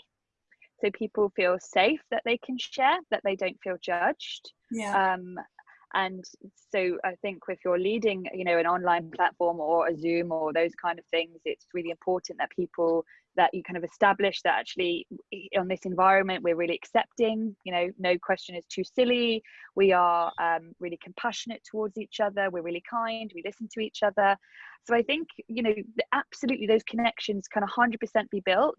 So people feel safe that they can share, that they don't feel judged. Yeah. Um, and so I think if you're leading, you know, an online platform or a Zoom or those kind of things, it's really important that people that you kind of establish that actually on this environment we're really accepting you know no question is too silly. We are um, really compassionate towards each other. We're really kind. We listen to each other. So i think you know absolutely those connections can 100% be built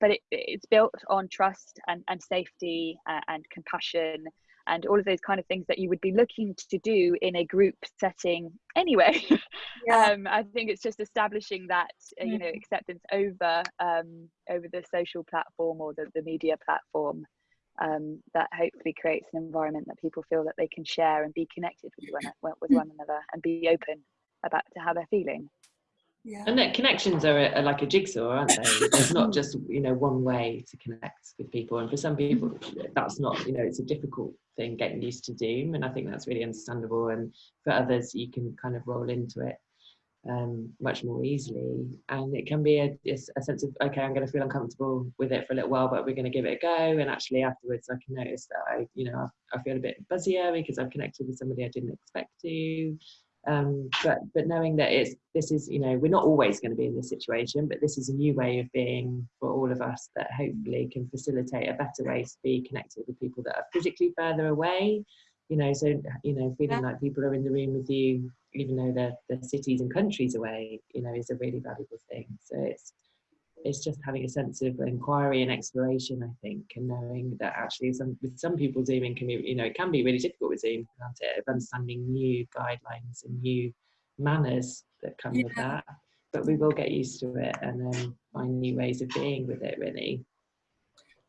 but it, it's built on trust and, and safety uh, and compassion and all of those kind of things that you would be looking to do in a group setting anyway yeah. um, i think it's just establishing that uh, you know mm. acceptance over um, over the social platform or the, the media platform um, that hopefully creates an environment that people feel that they can share and be connected with one, with one another and be open about to how they're feeling yeah. And that connections are, a, are, like a jigsaw, aren't they? It's not just you know one way to connect with people, and for some people, that's not you know it's a difficult thing getting used to Zoom, and I think that's really understandable. And for others, you can kind of roll into it. um, much more easily. And it can be a, a sense of, okay, I'm going to feel uncomfortable with it for a little while, but we're going to give it a go. And actually, afterwards, I can notice that I, you know, I, I feel a bit buzzier because I've connected with somebody I didn't expect to. Um, but but knowing that it's this is you know we're not always going to be in this situation, but this is a new way of being for all of us that hopefully can facilitate a better way to be connected with people that are physically further away. You know, so you know, feeling like people are in the room with you even though they're, they're cities and countries away, you know, is a really valuable thing. So it's it's just having a sense of inquiry and exploration, I think, and knowing that actually some with some people Zooming can be, you know, it can be really difficult with Zoom, can't it? Of understanding new guidelines and new manners that come yeah. with that. But we will get used to it and then find new ways of being with it really.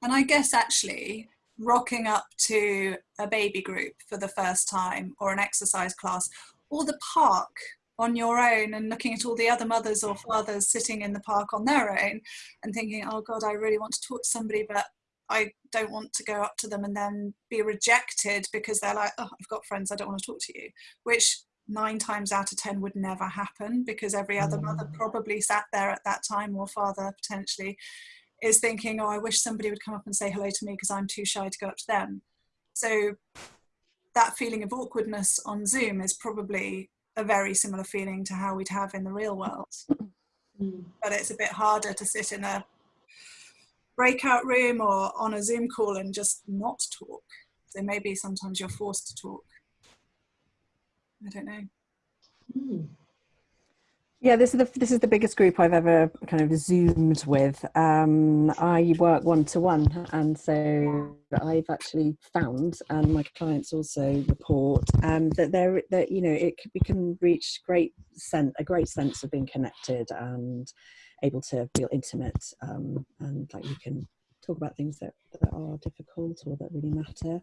And I guess actually rocking up to a baby group for the first time or an exercise class or the park on your own and looking at all the other mothers or fathers sitting in the park on their own and thinking, oh God, I really want to talk to somebody, but I don't want to go up to them and then be rejected because they're like, oh, I've got friends, I don't want to talk to you, which nine times out of 10 would never happen because every other mother mm. probably sat there at that time or father potentially is thinking, oh, I wish somebody would come up and say hello to me because I'm too shy to go up to them. So that feeling of awkwardness on Zoom is probably a very similar feeling to how we'd have in the real world. Mm. But it's a bit harder to sit in a breakout room or on a Zoom call and just not talk. So maybe sometimes you're forced to talk. I don't know. Mm. Yeah, this is the this is the biggest group I've ever kind of zoomed with. Um, I work one to one, and so I've actually found, and my clients also report um, that there that you know it we can reach great sense a great sense of being connected and able to feel intimate, um, and like you can talk about things that, that are difficult or that really matter.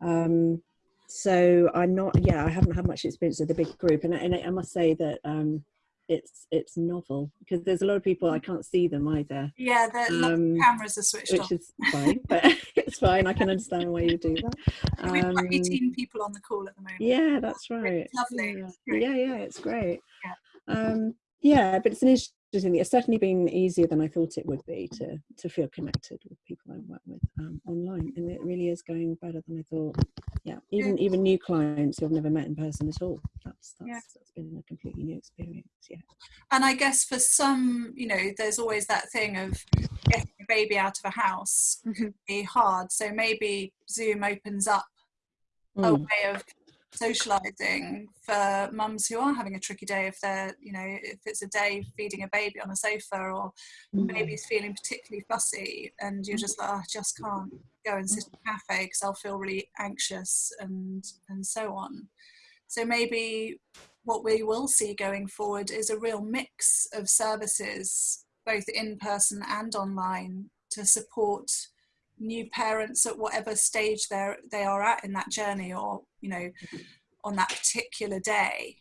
Um, so I'm not, yeah, I haven't had much experience with the big group, and, and I must say that um, it's it's novel because there's a lot of people I can't see them either. Yeah, the um, cameras are switched which off. is fine, but it's fine. I can understand why you do that. Um, We've got 18 people on the call at the moment. Yeah, that's right. It's lovely. Yeah. yeah, yeah, it's great. Yeah. Um, yeah, but it's an It's certainly been easier than I thought it would be to to feel connected with people I work with um, online, and it really is going better than I thought yeah even even new clients who i've never met in person at all that's that's, yeah. that's been a completely new experience yeah and i guess for some you know there's always that thing of getting a baby out of a house mm-hmm. can be hard so maybe zoom opens up mm. a way of socializing for mums who are having a tricky day if they're you know if it's a day feeding a baby on a sofa or mm. baby's feeling particularly fussy and you're just like oh, i just can't go and sit in a cafe because i'll feel really anxious and and so on so maybe what we will see going forward is a real mix of services both in person and online to support new parents at whatever stage they're they are at in that journey or you know on that particular day.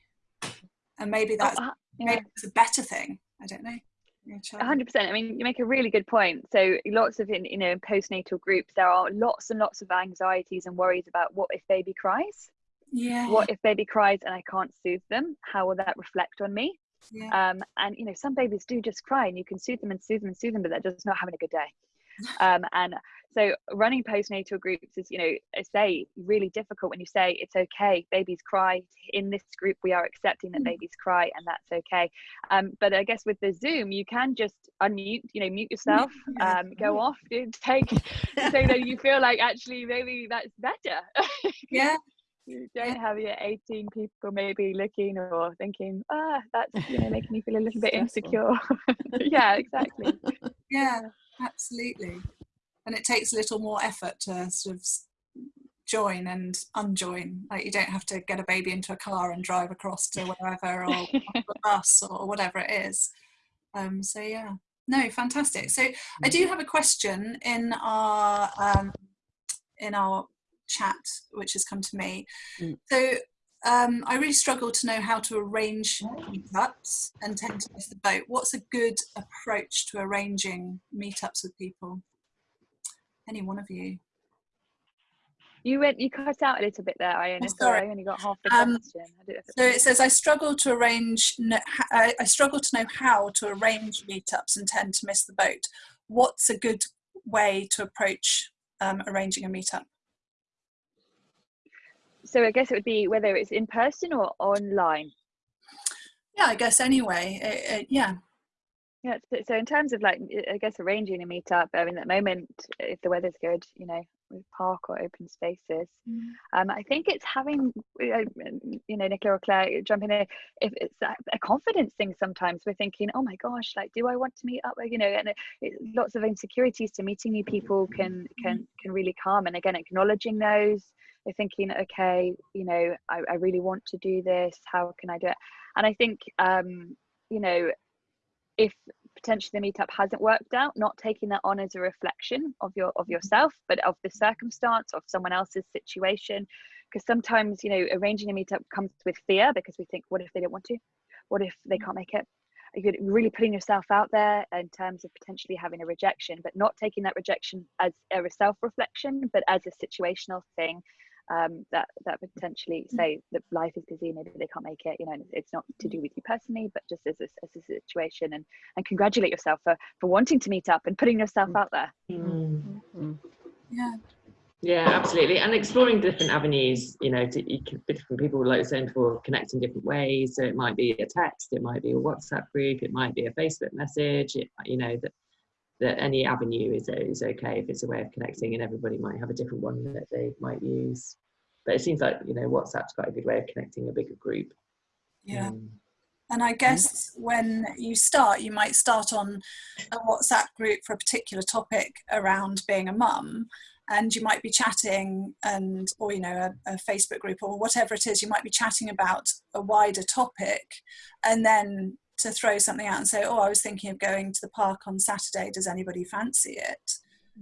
And maybe that's oh, uh, yeah. maybe it's a better thing. I don't know. 100% i mean you make a really good point. So lots of in you know in postnatal groups there are lots and lots of anxieties and worries about what if baby cries? Yeah. What if baby cries and i can't soothe them? How will that reflect on me? Yeah. um, and you know some babies do just cry and you can soothe them and soothe them and soothe them but they're just not having a good day um, and so running postnatal groups is, you know, I say really difficult when you say it's okay, babies cry. In this group, we are accepting that mm. babies cry, and that's okay. Um, but I guess with the Zoom, you can just unmute, you know, mute yourself, um, go off, take, so that you feel like actually maybe that's better. yeah. You don't have your 18 people maybe looking or thinking, ah, that's you know making me feel a little bit insecure. yeah, exactly. Yeah, absolutely. And it takes a little more effort to sort of join and unjoin. Like you don't have to get a baby into a car and drive across to wherever or a bus or whatever it is. Um, so yeah. No fantastic. So i do have a question in our um, in our chat which has come to me. Mm. so um, I really struggle to know how to arrange meetups and tend to miss the boat. What's a good approach to arranging meetups with people? any one of you? You went, you cut out a little bit there, Iona. Oh, sorry. I only got half the um, question. so it says, I struggle to arrange, I, I struggle to know how to arrange meetups and tend to miss the boat. What's a good way to approach um, arranging a meetup? So I guess it would be whether it's in person or online. Yeah, I guess anyway. It, it, yeah. Yeah. So in terms of like, I guess arranging a meetup. I mean, at the moment, if the weather's good, you know, with park or open spaces. Mm. Um, I think it's having, you know, Nicola or Claire, jumping in. If it's a, confidence thing, sometimes we're thinking, oh my gosh, like, do I want to meet up? You know, and it, it, lots of insecurities to meeting new people can can can really come. And again, acknowledging those, they're thinking, okay, you know, I, I really want to do this. How can I do it? And I think, um, you know, if potentially the meetup hasn't worked out not taking that on as a reflection of your of mm-hmm. yourself but of the circumstance of someone else's situation. Because sometimes you know arranging a meetup comes with fear because we think what if they don't want to? What if they mm-hmm. can't make it? You're really putting yourself out there in terms of potentially having a rejection but not taking that rejection as a self-reflection but as a situational thing um, that that potentially mm. say that life is busy, maybe they can't make it. You know, it's not to do with you personally, but just as a, as a situation, and and congratulate yourself for for wanting to meet up and putting yourself mm. out there. Mm-hmm. Yeah. Yeah, absolutely, and exploring different avenues. You know, to, you can, different people, like saying for connecting different ways. So it might be a text, it might be a WhatsApp group, it might be a Facebook message. It, you know that that any avenue is is okay if it's a way of connecting, and everybody might have a different one that they might use. But it seems like you know WhatsApp's quite a good way of connecting a bigger group. Yeah. Um, and I guess when you start, you might start on a WhatsApp group for a particular topic around being a mum, and you might be chatting and or you know a, a, facebook group or whatever it is you might be chatting about a wider topic and then to throw something out and say, "Oh, I was thinking of going to the park on Saturday. Does anybody fancy it?"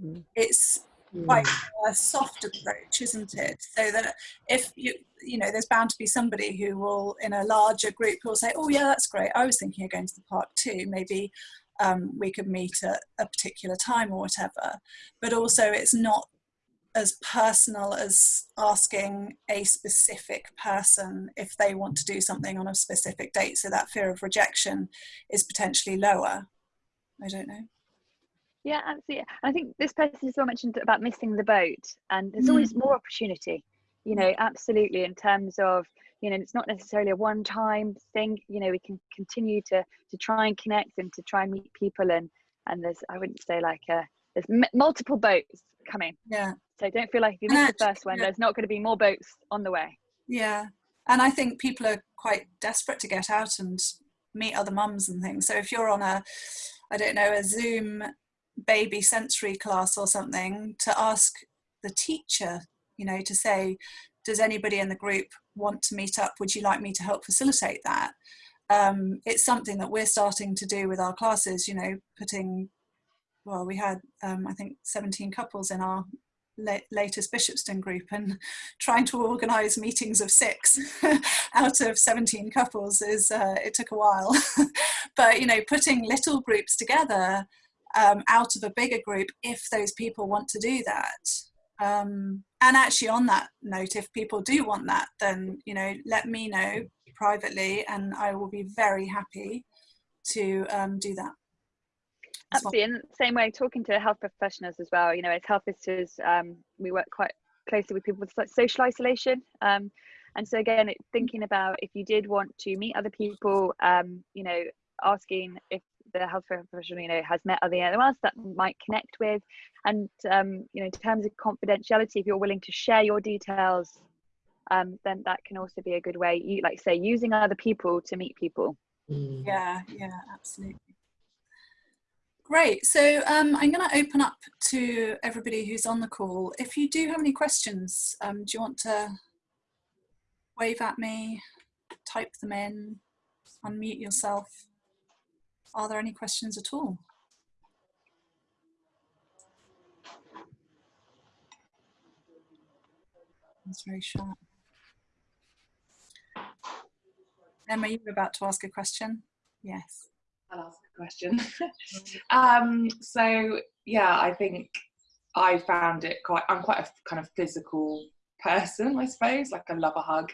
Mm. It's quite mm. a soft approach, isn't it? So that if you you know, there's bound to be somebody who will, in a larger group, will say, "Oh, yeah, that's great. I was thinking of going to the park too. Maybe um, we could meet at a particular time or whatever." But also, it's not as personal as asking a specific person if they want to do something on a specific date. So that fear of rejection is potentially lower. I don't know. Yeah, absolutely. I think this person as well mentioned about missing the boat, and there's mm. always more opportunity. You know, absolutely. In terms of you know, it's not necessarily a one-time thing. You know, we can continue to to try and connect and to try and meet people, and and there's I wouldn't say like a there's m- multiple boats coming. Yeah. So don't feel like if you miss the first one, there's not going to be more boats on the way. Yeah. And I think people are quite desperate to get out and meet other mums and things. So if you're on a, I don't know, a Zoom baby sensory class or something, to ask the teacher, you know, to say, does anybody in the group want to meet up? Would you like me to help facilitate that? Um, it's something that we're starting to do with our classes, you know, putting well, we had, um, I think, 17 couples in our latest Bishopston group and trying to organise meetings of six out of 17 couples is, uh, it took a while. but, you know, putting little groups together um, out of a bigger group if those people want to do that. Um, and actually on that note, if people do want that, then, you know, let me know privately and I will be very happy to um, do that. Absolutely, in the same way, talking to health professionals as well. You know, as health visitors, um, we work quite closely with people with social isolation. Um, and so again, thinking about if you did want to meet other people, um, you know, asking if the health professional, you know, has met other animals that might connect with, and um, you know, in terms of confidentiality, if you're willing to share your details, um, then that can also be a good way. You like say using other people to meet people. Mm. Yeah, yeah, absolutely. Great. So um, I'm going to open up to everybody who's on the call. If you do have any questions, um, do you want to wave at me, type them in, unmute yourself? Are there any questions at all? That's very sharp. Emma, you were about to ask a question? Yes. I'll ask a question. um, so yeah, I think I found it quite. I'm quite a kind of physical person, I suppose. Like I love a hug.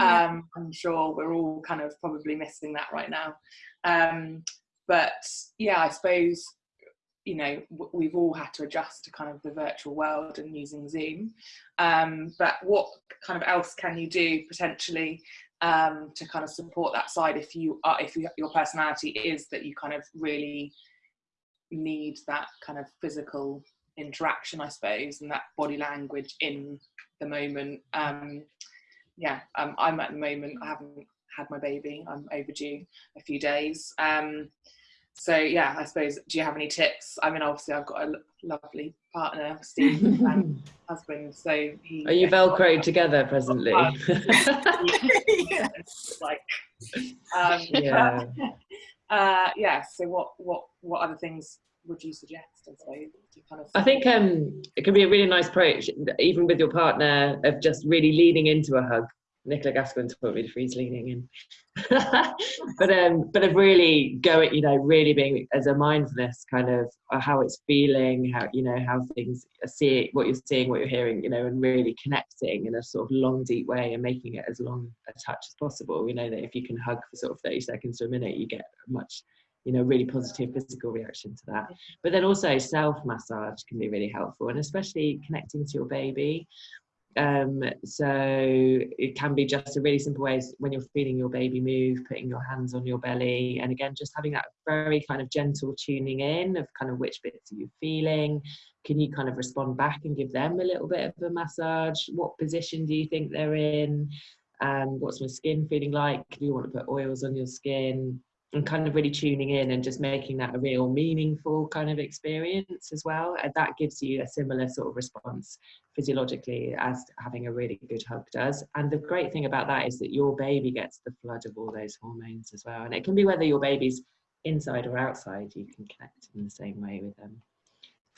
Um, I'm sure we're all kind of probably missing that right now. Um, but yeah, I suppose you know we've all had to adjust to kind of the virtual world and using Zoom. Um, but what kind of else can you do potentially um, to kind of support that side if you are if you, your personality is that you kind of really need that kind of physical interaction, I suppose, and that body language in the moment. Um, yeah, um, I'm at the moment. I haven't had my baby. I'm overdue a few days. Um, so yeah, I suppose. Do you have any tips? I mean, obviously, I've got a lovely partner, Steve, and husband. So he. Are you velcroed together presently? yeah. like, um, yeah. Uh, yeah. So what what what other things would you suggest? I suppose kind of. I think um, it can be a really nice approach, even with your partner, of just really leaning into a hug. Nicola Gascoigne taught me to freeze leaning in, but um, but of really going, you know, really being as a mindfulness kind of uh, how it's feeling, how you know how things are seeing, what you're seeing, what you're hearing, you know, and really connecting in a sort of long, deep way and making it as long a touch as possible. You know that if you can hug for sort of 30 seconds to a minute, you get much you know really positive physical reaction to that. But then also self massage can be really helpful and especially connecting to your baby um, so it can be just a really simple way when you're feeling your baby move putting your hands on your belly and again just having that very kind of gentle tuning in of kind of which bits are you feeling? Can you kind of respond back and give them a little bit of a massage? What position do you think they're in? Um, what's my skin feeling like? Do you want to put oils on your skin and kind of really tuning in and just making that a real meaningful kind of experience as well. And that gives you a similar sort of response physiologically as having a really good hug does. And the great thing about that is that your baby gets the flood of all those hormones as well. And it can be whether your baby's inside or outside, you can connect in the same way with them.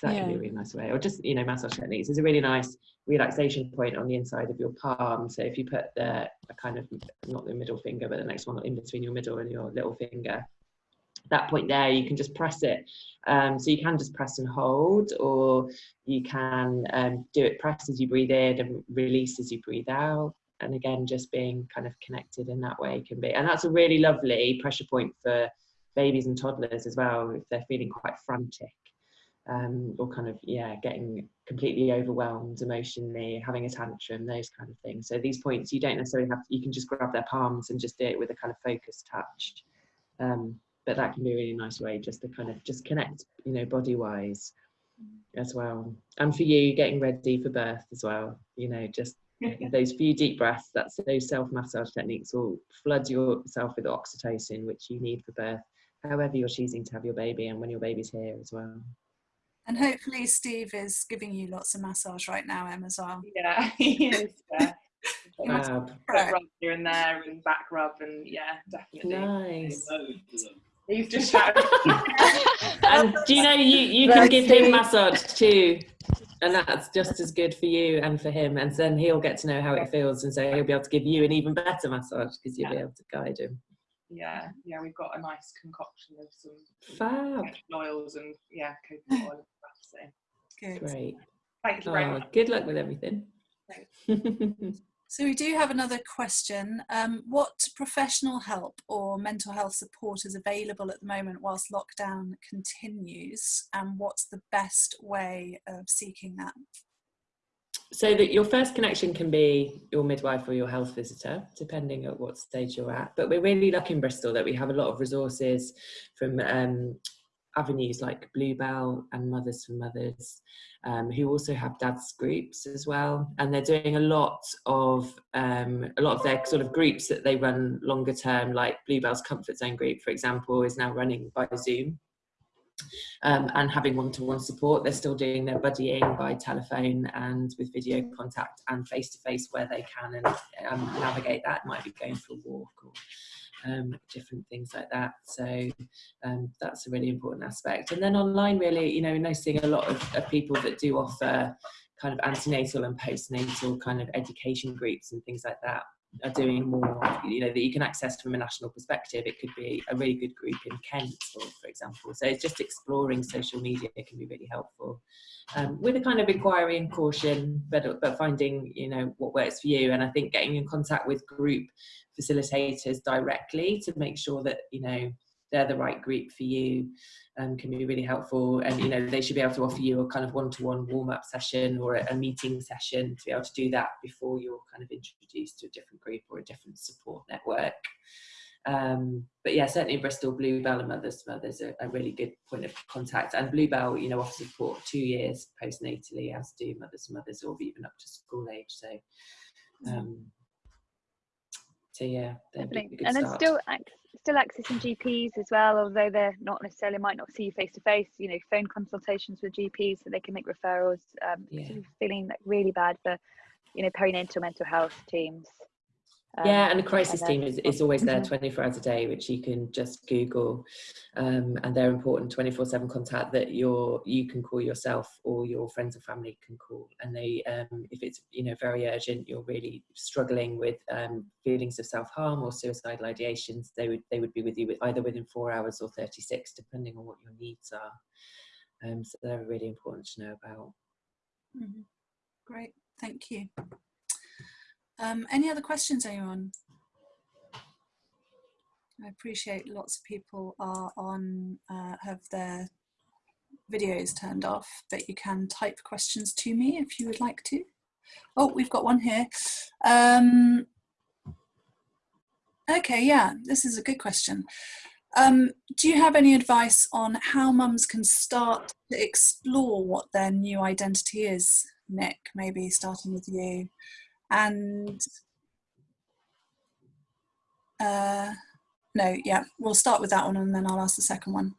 That yeah. can be a really nice way. Or just, you know, massage techniques is a really nice relaxation point on the inside of your palm. So if you put the kind of, not the middle finger, but the next one in between your middle and your little finger, that point there, you can just press it. Um, so you can just press and hold, or you can um, do it press as you breathe in and release as you breathe out. And again, just being kind of connected in that way can be. And that's a really lovely pressure point for babies and toddlers as well, if they're feeling quite frantic um, or kind of yeah getting completely overwhelmed emotionally having a tantrum those kind of things. So these points you don't necessarily have to, you can just grab their palms and just do it with a kind of focused touch um, but that can be a really nice way just to kind of just connect you know body wise as well. And for you getting ready for birth as well you know just those few deep breaths that's those self massage techniques will flood yourself with oxytocin which you need for birth however you're choosing to have your baby and when your baby's here as well and hopefully Steve is giving you lots of massage right now, Em, as well. Yeah, he is. Yeah. Fab. rub here and there and back rub and yeah, definitely. Nice. He's just and do you know you, you can give him massage too? And that's just as good for you and for him. And then he'll get to know how it feels and so he'll be able to give you an even better massage because you'll yeah. be able to guide him yeah, yeah, we've got a nice concoction of some fab oils and yeah, coconut oil and stuff. So good. Great. Thank you very oh, much. Good luck with everything. so we do have another question. Um, what professional help or mental health support is available at the moment whilst lockdown continues, and what's the best way of seeking that? so that your first connection can be your midwife or your health visitor, depending at what stage you're at. But we're really lucky in Bristol that we have a lot of resources from um, avenues like Bluebell and Mothers for Mothers, um, who also have dads groups as well, and they're doing a lot of um, a lot of their sort of groups that they run longer term, like Bluebell's Comfort Zone group, for example, is now running by Zoom um, and having one-to-one support. They're still doing their buddying by telephone and with video contact and face-to-face where they can and um, navigate that. Might be going for a walk or um, different things like that. So um, that's a really important aspect. And then online, really, you know, noticing a lot of, of people that do offer kind of antenatal and postnatal kind of education groups and things like that are doing more, you know, that you can access from a national perspective. It could be a really good group in Kent, for, for example. So it's just exploring social media can be really helpful. Um, with a kind of inquiry and caution, but, but finding, you know, what works for you. And I think getting in contact with group facilitators directly to make sure that, you know, they're the right group for you um, can be really helpful. And you know they should be able to offer you a kind of one-to-one warm-up session or a, a, meeting session to be able to do that before you're kind of introduced to a different group or a different support network. Um, but yeah certainly in bristol bluebell and mothers mothers are a really good point of contact. And bluebell you know offers support two years postnatally as do mothers mothers or even up to school age. So um, so yeah and it's still still accessing GPs as well, although they're not necessarily might not see you face to face. You know, phone consultations with GPs so they can make referrals. Um, yeah. feeling like really bad for, you know, perinatal mental health teams. Um, yeah, and the crisis team is, is always there mm-hmm. 24 hours a day, which you can just Google. Um, and they're important 24 7 contact that you're, you can call yourself or your friends or family can call. And they, um, if it's, you know, very urgent, you're really struggling with um, feelings of self harm or suicidal ideations, they would, they would be with you with either within four hours or 36, depending on what your needs are. Um, so they're really important to know about. Mm -hmm. Great, thank you. Um, any other questions, anyone? I appreciate lots of people are on, uh, have their videos turned off, but you can type questions to me if you would like to. Oh, we've got one here. Um, okay, yeah, this is a good question. Um, do you have any advice on how mums can start to explore what their new identity is? Nick, maybe starting with you and uh, no, yeah, we'll start with that one and then I'll ask the second one.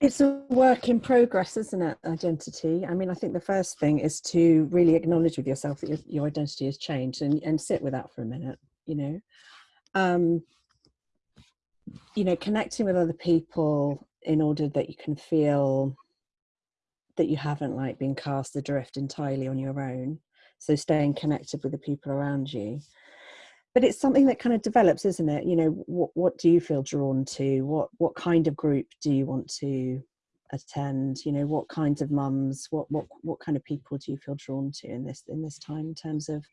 It's a work in progress, isn't it? Identity. I mean, I think the first thing is to really acknowledge with yourself that your, your identity has changed and, and sit with that for a minute, you know. Um, you know, connecting with other people in order that you can feel that you haven't like been cast adrift entirely on your own so staying connected with the people around you. But it's something that kind of develops isn't it? You know what what do you feel drawn to? What what kind of group do you want to attend? You know what kinds of mums? What what what kind of people do you feel drawn to in this in this time in terms of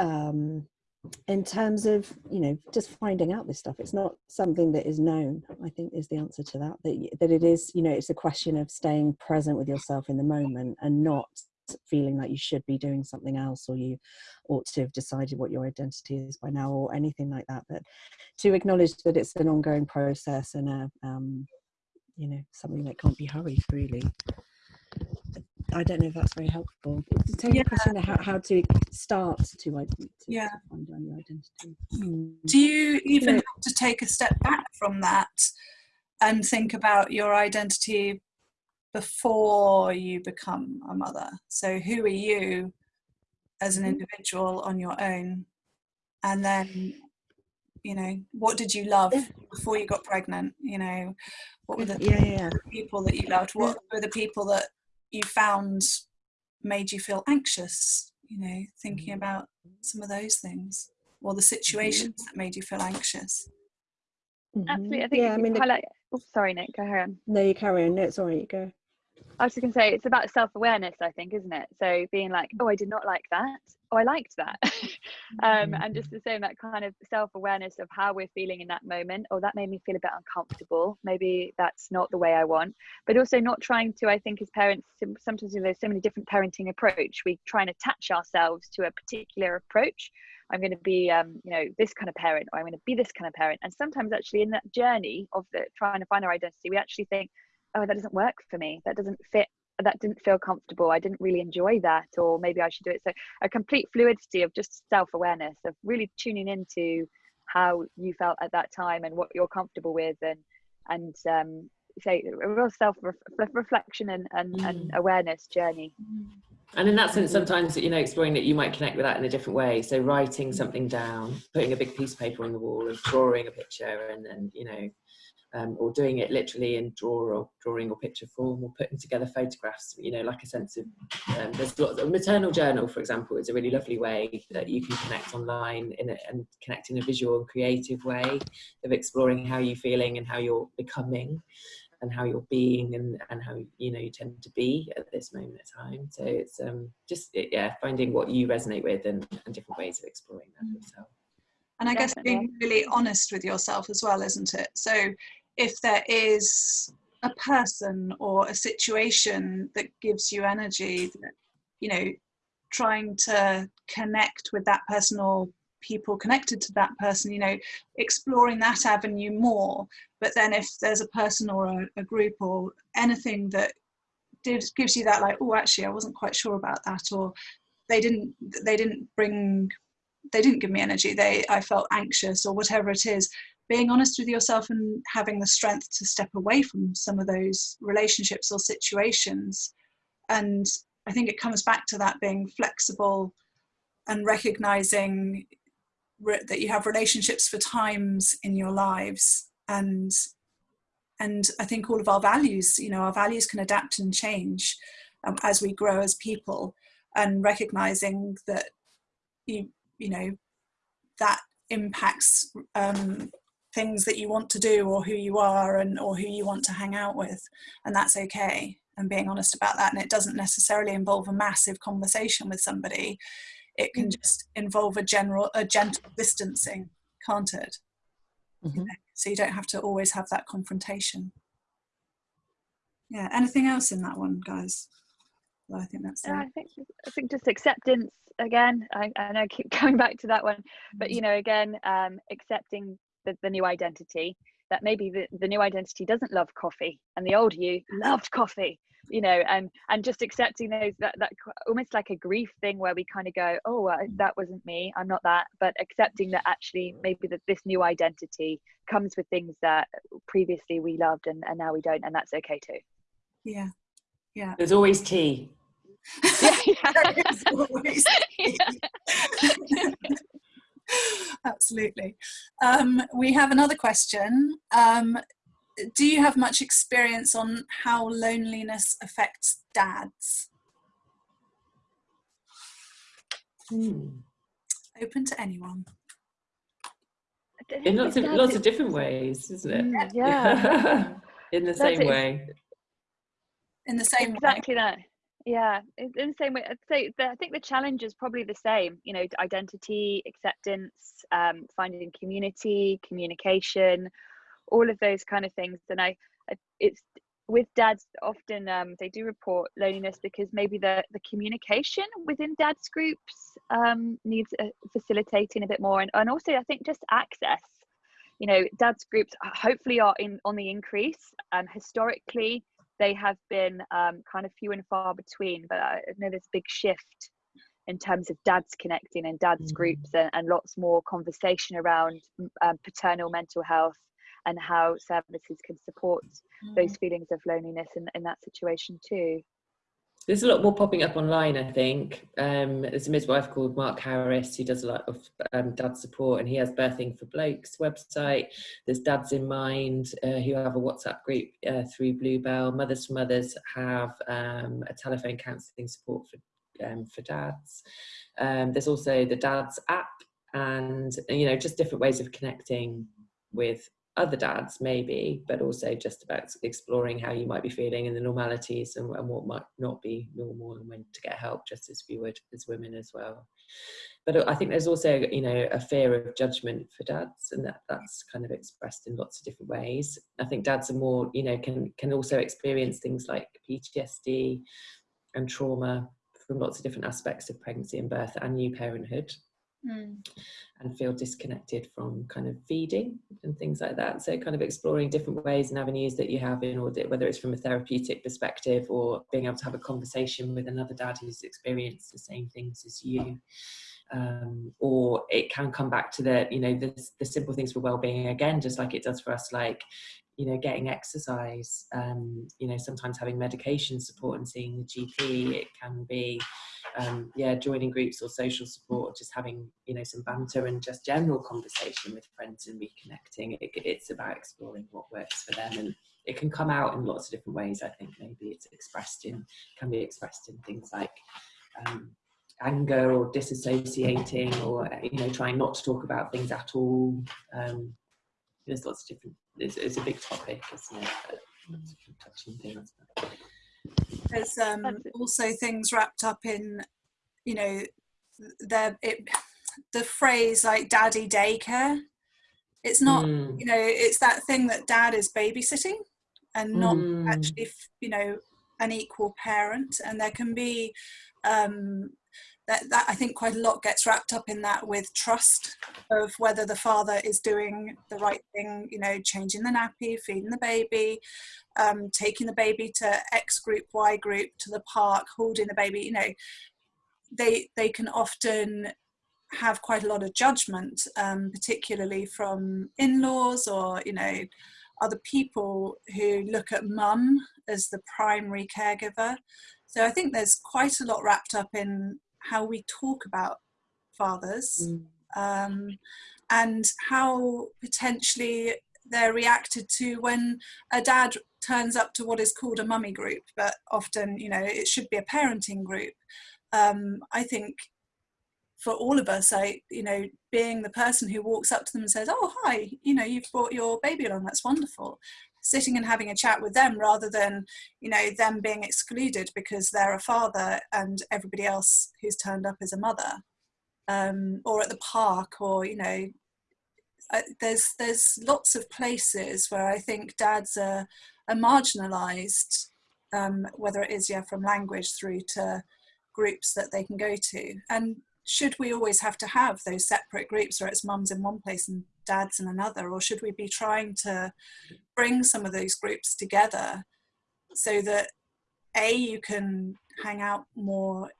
um in terms of you know just finding out this stuff? It's not something that is known i think is the answer to that that, that it is you know it's a question of staying present with yourself in the moment and not feeling like you should be doing something else or you ought to have decided what your identity is by now or anything like that but to acknowledge that it's an ongoing process and a um, you know something that can't be hurried really I don't know if that's very helpful. Take yeah. a question how, how to start to, to, yeah. find out your identity. Hmm. Do you even have to take a step back from that and think about your identity before you become a mother. So who are you as an mm-hmm. individual on your own? And then, you know, what did you love before you got pregnant? You know, what were the yeah, yeah. people that you loved? What were the people that you found made you feel anxious? You know, thinking mm-hmm. about some of those things or the situations mm-hmm. that made you feel anxious. Absolutely. I think yeah, I mean, highlight. The... Oh, sorry, Nick. Go ahead. No, you carry on. No, it's all right. You go. I was just going to say it's about self awareness, I think, isn't it? So being like, oh, I did not like that. Oh, I liked that. um, and just the same, that kind of self awareness of how we're feeling in that moment. Oh, that made me feel a bit uncomfortable. Maybe that's not the way I want. But also not trying to, I think, as parents, sometimes there's so many different parenting approach. We try and attach ourselves to a particular approach. I'm going to be, um, you know, this kind of parent, or I'm going to be this kind of parent. And sometimes, actually, in that journey of the trying to find our identity, we actually think, oh that doesn't work for me. That doesn't fit that didn't feel comfortable. I didn't really enjoy that or maybe i should do it. So a complete fluidity of just self-awareness of really tuning into how you felt at that time and what you're comfortable with and and um, say a real self reflection and, and, mm. and awareness journey. And in that sense sometimes you know exploring that you might connect with that in a different way. So writing something down putting a big piece of paper on the wall and drawing a picture and then you know um, or doing it literally in draw or drawing or picture form or putting together photographs you know like a sense of um, there's lots of maternal journal for example is a really lovely way that you can connect online in a, and connect in a visual and creative way of exploring how you're feeling and how you're becoming and how you're being and, and how you know you tend to be at this moment in time so it's um just yeah finding what you resonate with and, and different ways of exploring that mm. yourself and i Definitely. guess being really honest with yourself as well isn't it so if there is a person or a situation that gives you energy that you know trying to connect with that person or people connected to that person you know exploring that avenue more. But then if there's a person or a, a group or anything that gives you that like oh actually i wasn't quite sure about that or they didn't they didn't bring they didn't give me energy they i felt anxious or whatever it is being honest with yourself and having the strength to step away from some of those relationships or situations. And i think it comes back to that being flexible and recognizing that you have relationships for times in your lives. And and i think all of our values you know our values can adapt and change um, as we grow as people. And recognizing that you you know that impacts um, things that you want to do or who you are and or who you want to hang out with. And that's okay. And being honest about that. And it doesn't necessarily involve a massive conversation with somebody. It can mm. just involve a general a gentle distancing can't it? Mm-hmm. so you don't have to always have that confrontation. Yeah. Anything else in that one guys? Well, i think that's yeah, I think I think just acceptance again. I, I know I keep coming back to that one, but you mm. know, again, um, accepting the, the new identity that maybe the, the new identity doesn't love coffee and the old you loved coffee you know and and just accepting those that, that almost like a grief thing where we kind of go oh uh, that wasn't me i'm not that but accepting that actually maybe that this new identity comes with things that previously we loved and, and now we don't and that's okay too yeah yeah there's always tea yeah, yeah. always tea. Absolutely. Um, we have another question. Um, do you have much experience on how loneliness affects dads? Hmm. Open to anyone. In lots of lots of different ways, isn't it? Yeah. In the same way. In the same exactly way. that yeah in the same way i'd say the, i think the challenge is probably the same you know identity acceptance um, finding community communication all of those kind of things. And i, I it's with dads often um, they do report loneliness because maybe the the communication within dads groups um, needs uh, facilitating a bit more. And, and also i think just access you know dads groups hopefully are in on the increase um, historically they have been um, kind of few and far between. But I know there's a big shift in terms of dads connecting and dads mm-hmm. groups and, and, lots more conversation around um, paternal mental health and how services can support mm-hmm. those feelings of loneliness in, in that situation too. There's a lot more popping up online, I think. Um, there's a midwife called Mark Harris who does a lot of um, dad support, and he has Birthing for Blokes website. There's Dads in Mind uh, who have a WhatsApp group uh, through Bluebell. Mothers for Mothers have um, a telephone counselling support for um, for dads. Um, there's also the Dads app, and you know just different ways of connecting with other dads maybe but also just about exploring how you might be feeling and the normalities and, and, what might not be normal and when to get help just as we would as women as well. But i think there's also you know a fear of judgment for dads and that that's kind of expressed in lots of different ways. I think dads are more you know can can also experience things like ptsd and trauma from lots of different aspects of pregnancy and birth and new parenthood mm. and feel disconnected from kind of feeding and things like that. So kind of exploring different ways and avenues that you have in order, whether it's from a therapeutic perspective or being able to have a conversation with another dad who's experienced the same things as you. Um, or it can come back to the you know the, the simple things for well-being again just like it does for us like you know getting exercise um, you know sometimes having medication support and seeing the gp it can be um, yeah joining groups or social support just having you know some banter and just general conversation with friends and reconnecting. It, it's about exploring what works for them and it can come out in lots of different ways i think. Maybe it's expressed in can be expressed in things like um, anger or disassociating or you know trying not to talk about things at all. Um, there's lots of different it's, it's a big topic isn't it touching things there's um, also things wrapped up in you know the it the phrase like daddy daycare it's not mm. you know it's that thing that dad is babysitting and not mm. actually you know an equal parent and there can be um, that, that I think quite a lot gets wrapped up in that with trust of whether the father is doing the right thing, you know, changing the nappy, feeding the baby, um, taking the baby to X group, Y group, to the park, holding the baby, you know, they, they can often have quite a lot of judgment, um, particularly from in-laws or, you know, other people who look at mum as the primary caregiver. So I think there's quite a lot wrapped up in how we talk about fathers mm. um, and how potentially they're reacted to when a dad turns up to what is called a mummy group, but often, you know, it should be a parenting group. Um, I think for all of us, I, you know, being the person who walks up to them and says, "Oh, hi, you know, you've brought your baby along. That's wonderful." Sitting and having a chat with them rather than you know them being excluded because they're a father and everybody else who's turned up is a mother um, or at the park or you know uh, there's there's lots of places where I think dads are, are marginalized um, whether it is yeah from language through to groups that they can go to. And should we always have to have those separate groups where it's mums in one place and dads in another or should we be trying to bring some of those groups together so that a you can hang out more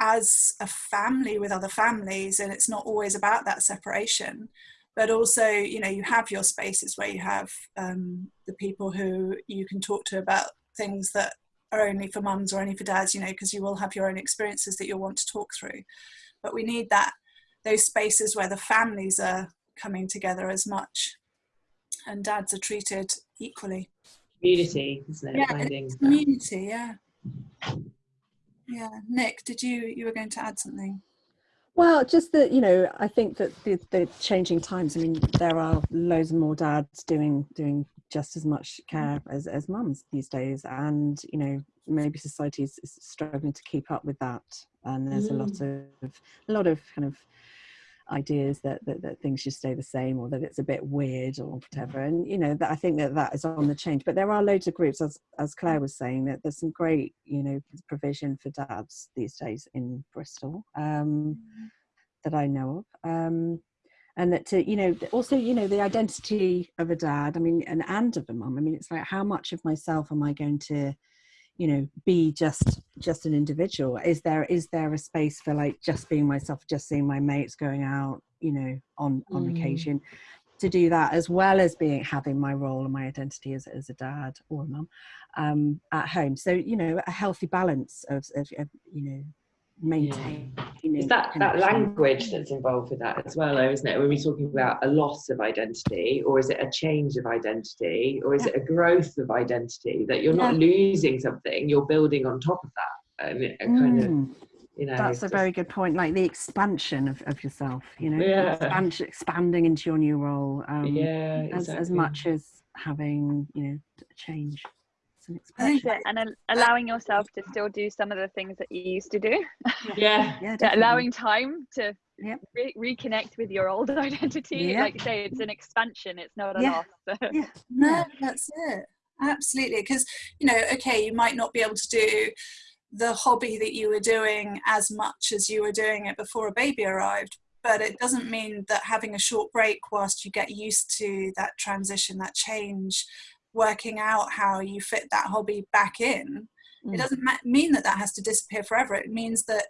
as a family with other families and it's not always about that separation but also you know you have your spaces where you have um, the people who you can talk to about things that are only for mums or only for dads you know because you will have your own experiences that you'll want to talk through but we need that those spaces where the families are coming together as much. And dads are treated equally. Community isn't it? Yeah Finding community yeah. Yeah. Nick did you you were going to add something? Well, just that you know, I think that the, the changing times. I mean, there are loads more dads doing doing just as much care as as mums these days, and you know, maybe society is, is struggling to keep up with that. And there's mm. a lot mm. of a lot of kind of ideas that, that, that things should stay the same or that it's a bit weird or whatever and you know that i think that that is on the change but there are loads of groups as as claire was saying that there's some great you know provision for dads these days in bristol um, mm. that i know of um, and that to you know also you know the identity of a dad i mean and and of a mom i mean it's like how much of myself am i going to you know be just just an individual is there is there a space for like just being myself just seeing my mates going out you know on on mm. occasion to do that as well as being having my role and my identity as, as a dad or a mum um, at home so you know a healthy balance of, of, of you know maintain. Yeah. Is that that language that's involved with that as well, though, isn't it? When we're talking about a loss of identity, or is it a change of identity, or is yeah. it a growth of identity that you're not losing something, you're building on top of that, and it kind mm. of. You know, that's a very good point like the expansion of, of yourself you know yeah. expansion, expanding into your new role um, yeah exactly. as, as much as having you know change an expression. and allowing yourself to still do some of the things that you used to do. Yeah, yeah allowing time to yep. re- reconnect with your old identity. Yep. Like you say, it's an expansion. It's not a yeah. loss. yeah, no, that's it. Absolutely, because you know, okay, you might not be able to do the hobby that you were doing as much as you were doing it before a baby arrived but it doesn't mean that having a short break whilst you get used to that transition that change working out how you fit that hobby back in mm. it doesn't mean that that has to disappear forever it means that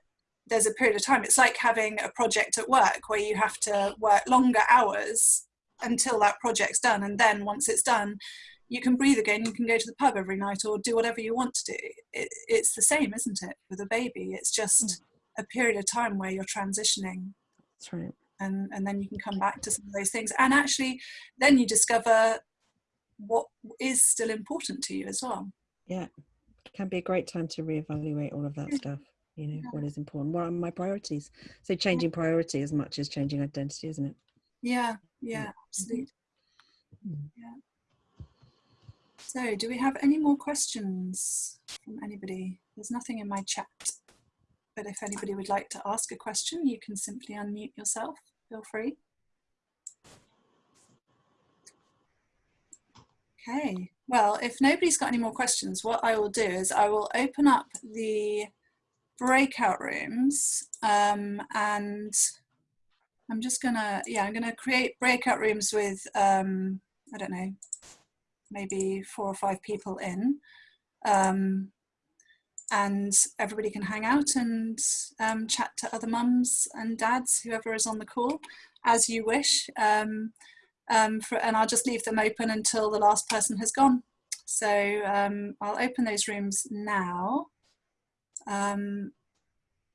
there's a period of time it's like having a project at work where you have to work longer hours until that project's done and then once it's done you can breathe again, you can go to the pub every night or do whatever you want to do. It, it's the same, isn't it, with a baby? It's just a period of time where you're transitioning. That's right. And, and then you can come back to some of those things. And actually, then you discover what is still important to you as well. Yeah, it can be a great time to reevaluate all of that yeah. stuff. You know, yeah. what is important? What are my priorities? So changing priority as much as changing identity, isn't it? Yeah, yeah, absolutely. Mm. Yeah. So, do we have any more questions from anybody? There's nothing in my chat, but if anybody would like to ask a question, you can simply unmute yourself. Feel free. Okay, well, if nobody's got any more questions, what I will do is I will open up the breakout rooms um, and I'm just gonna, yeah, I'm gonna create breakout rooms with, um, I don't know, maybe four or five people in. Um, and everybody can hang out and um, chat to other mums and dads, whoever is on the call, as you wish. Um, um, for, and I'll just leave them open until the last person has gone. So um, I'll open those rooms now. Um,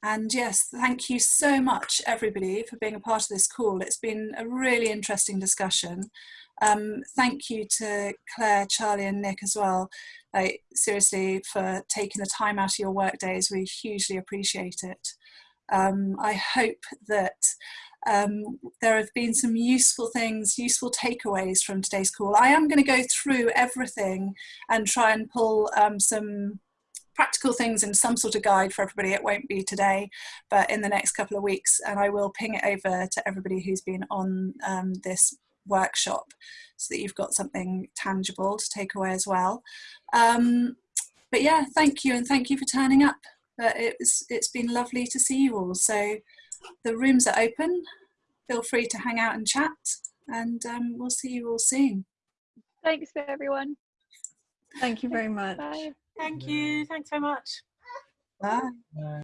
and yes, thank you so much, everybody, for being a part of this call. It's been a really interesting discussion. Um, thank you to Claire, Charlie and Nick as well. Like, seriously, for taking the time out of your work days. We hugely appreciate it. Um, I hope that um, there have been some useful things, useful takeaways from today's call. I am going to go through everything and try and pull um, some practical things in some sort of guide for everybody. It won't be today, but in the next couple of weeks, and I will ping it over to everybody who's been on um, this workshop so that you've got something tangible to take away as well. Um, but yeah, thank you and thank you for turning up. Uh, it's, it's been lovely to see you all. So the rooms are open. Feel free to hang out and chat and um, we'll see you all soon. Thanks for everyone. Thank you very much. Bye. Thank you. Thanks so much. Bye. Bye.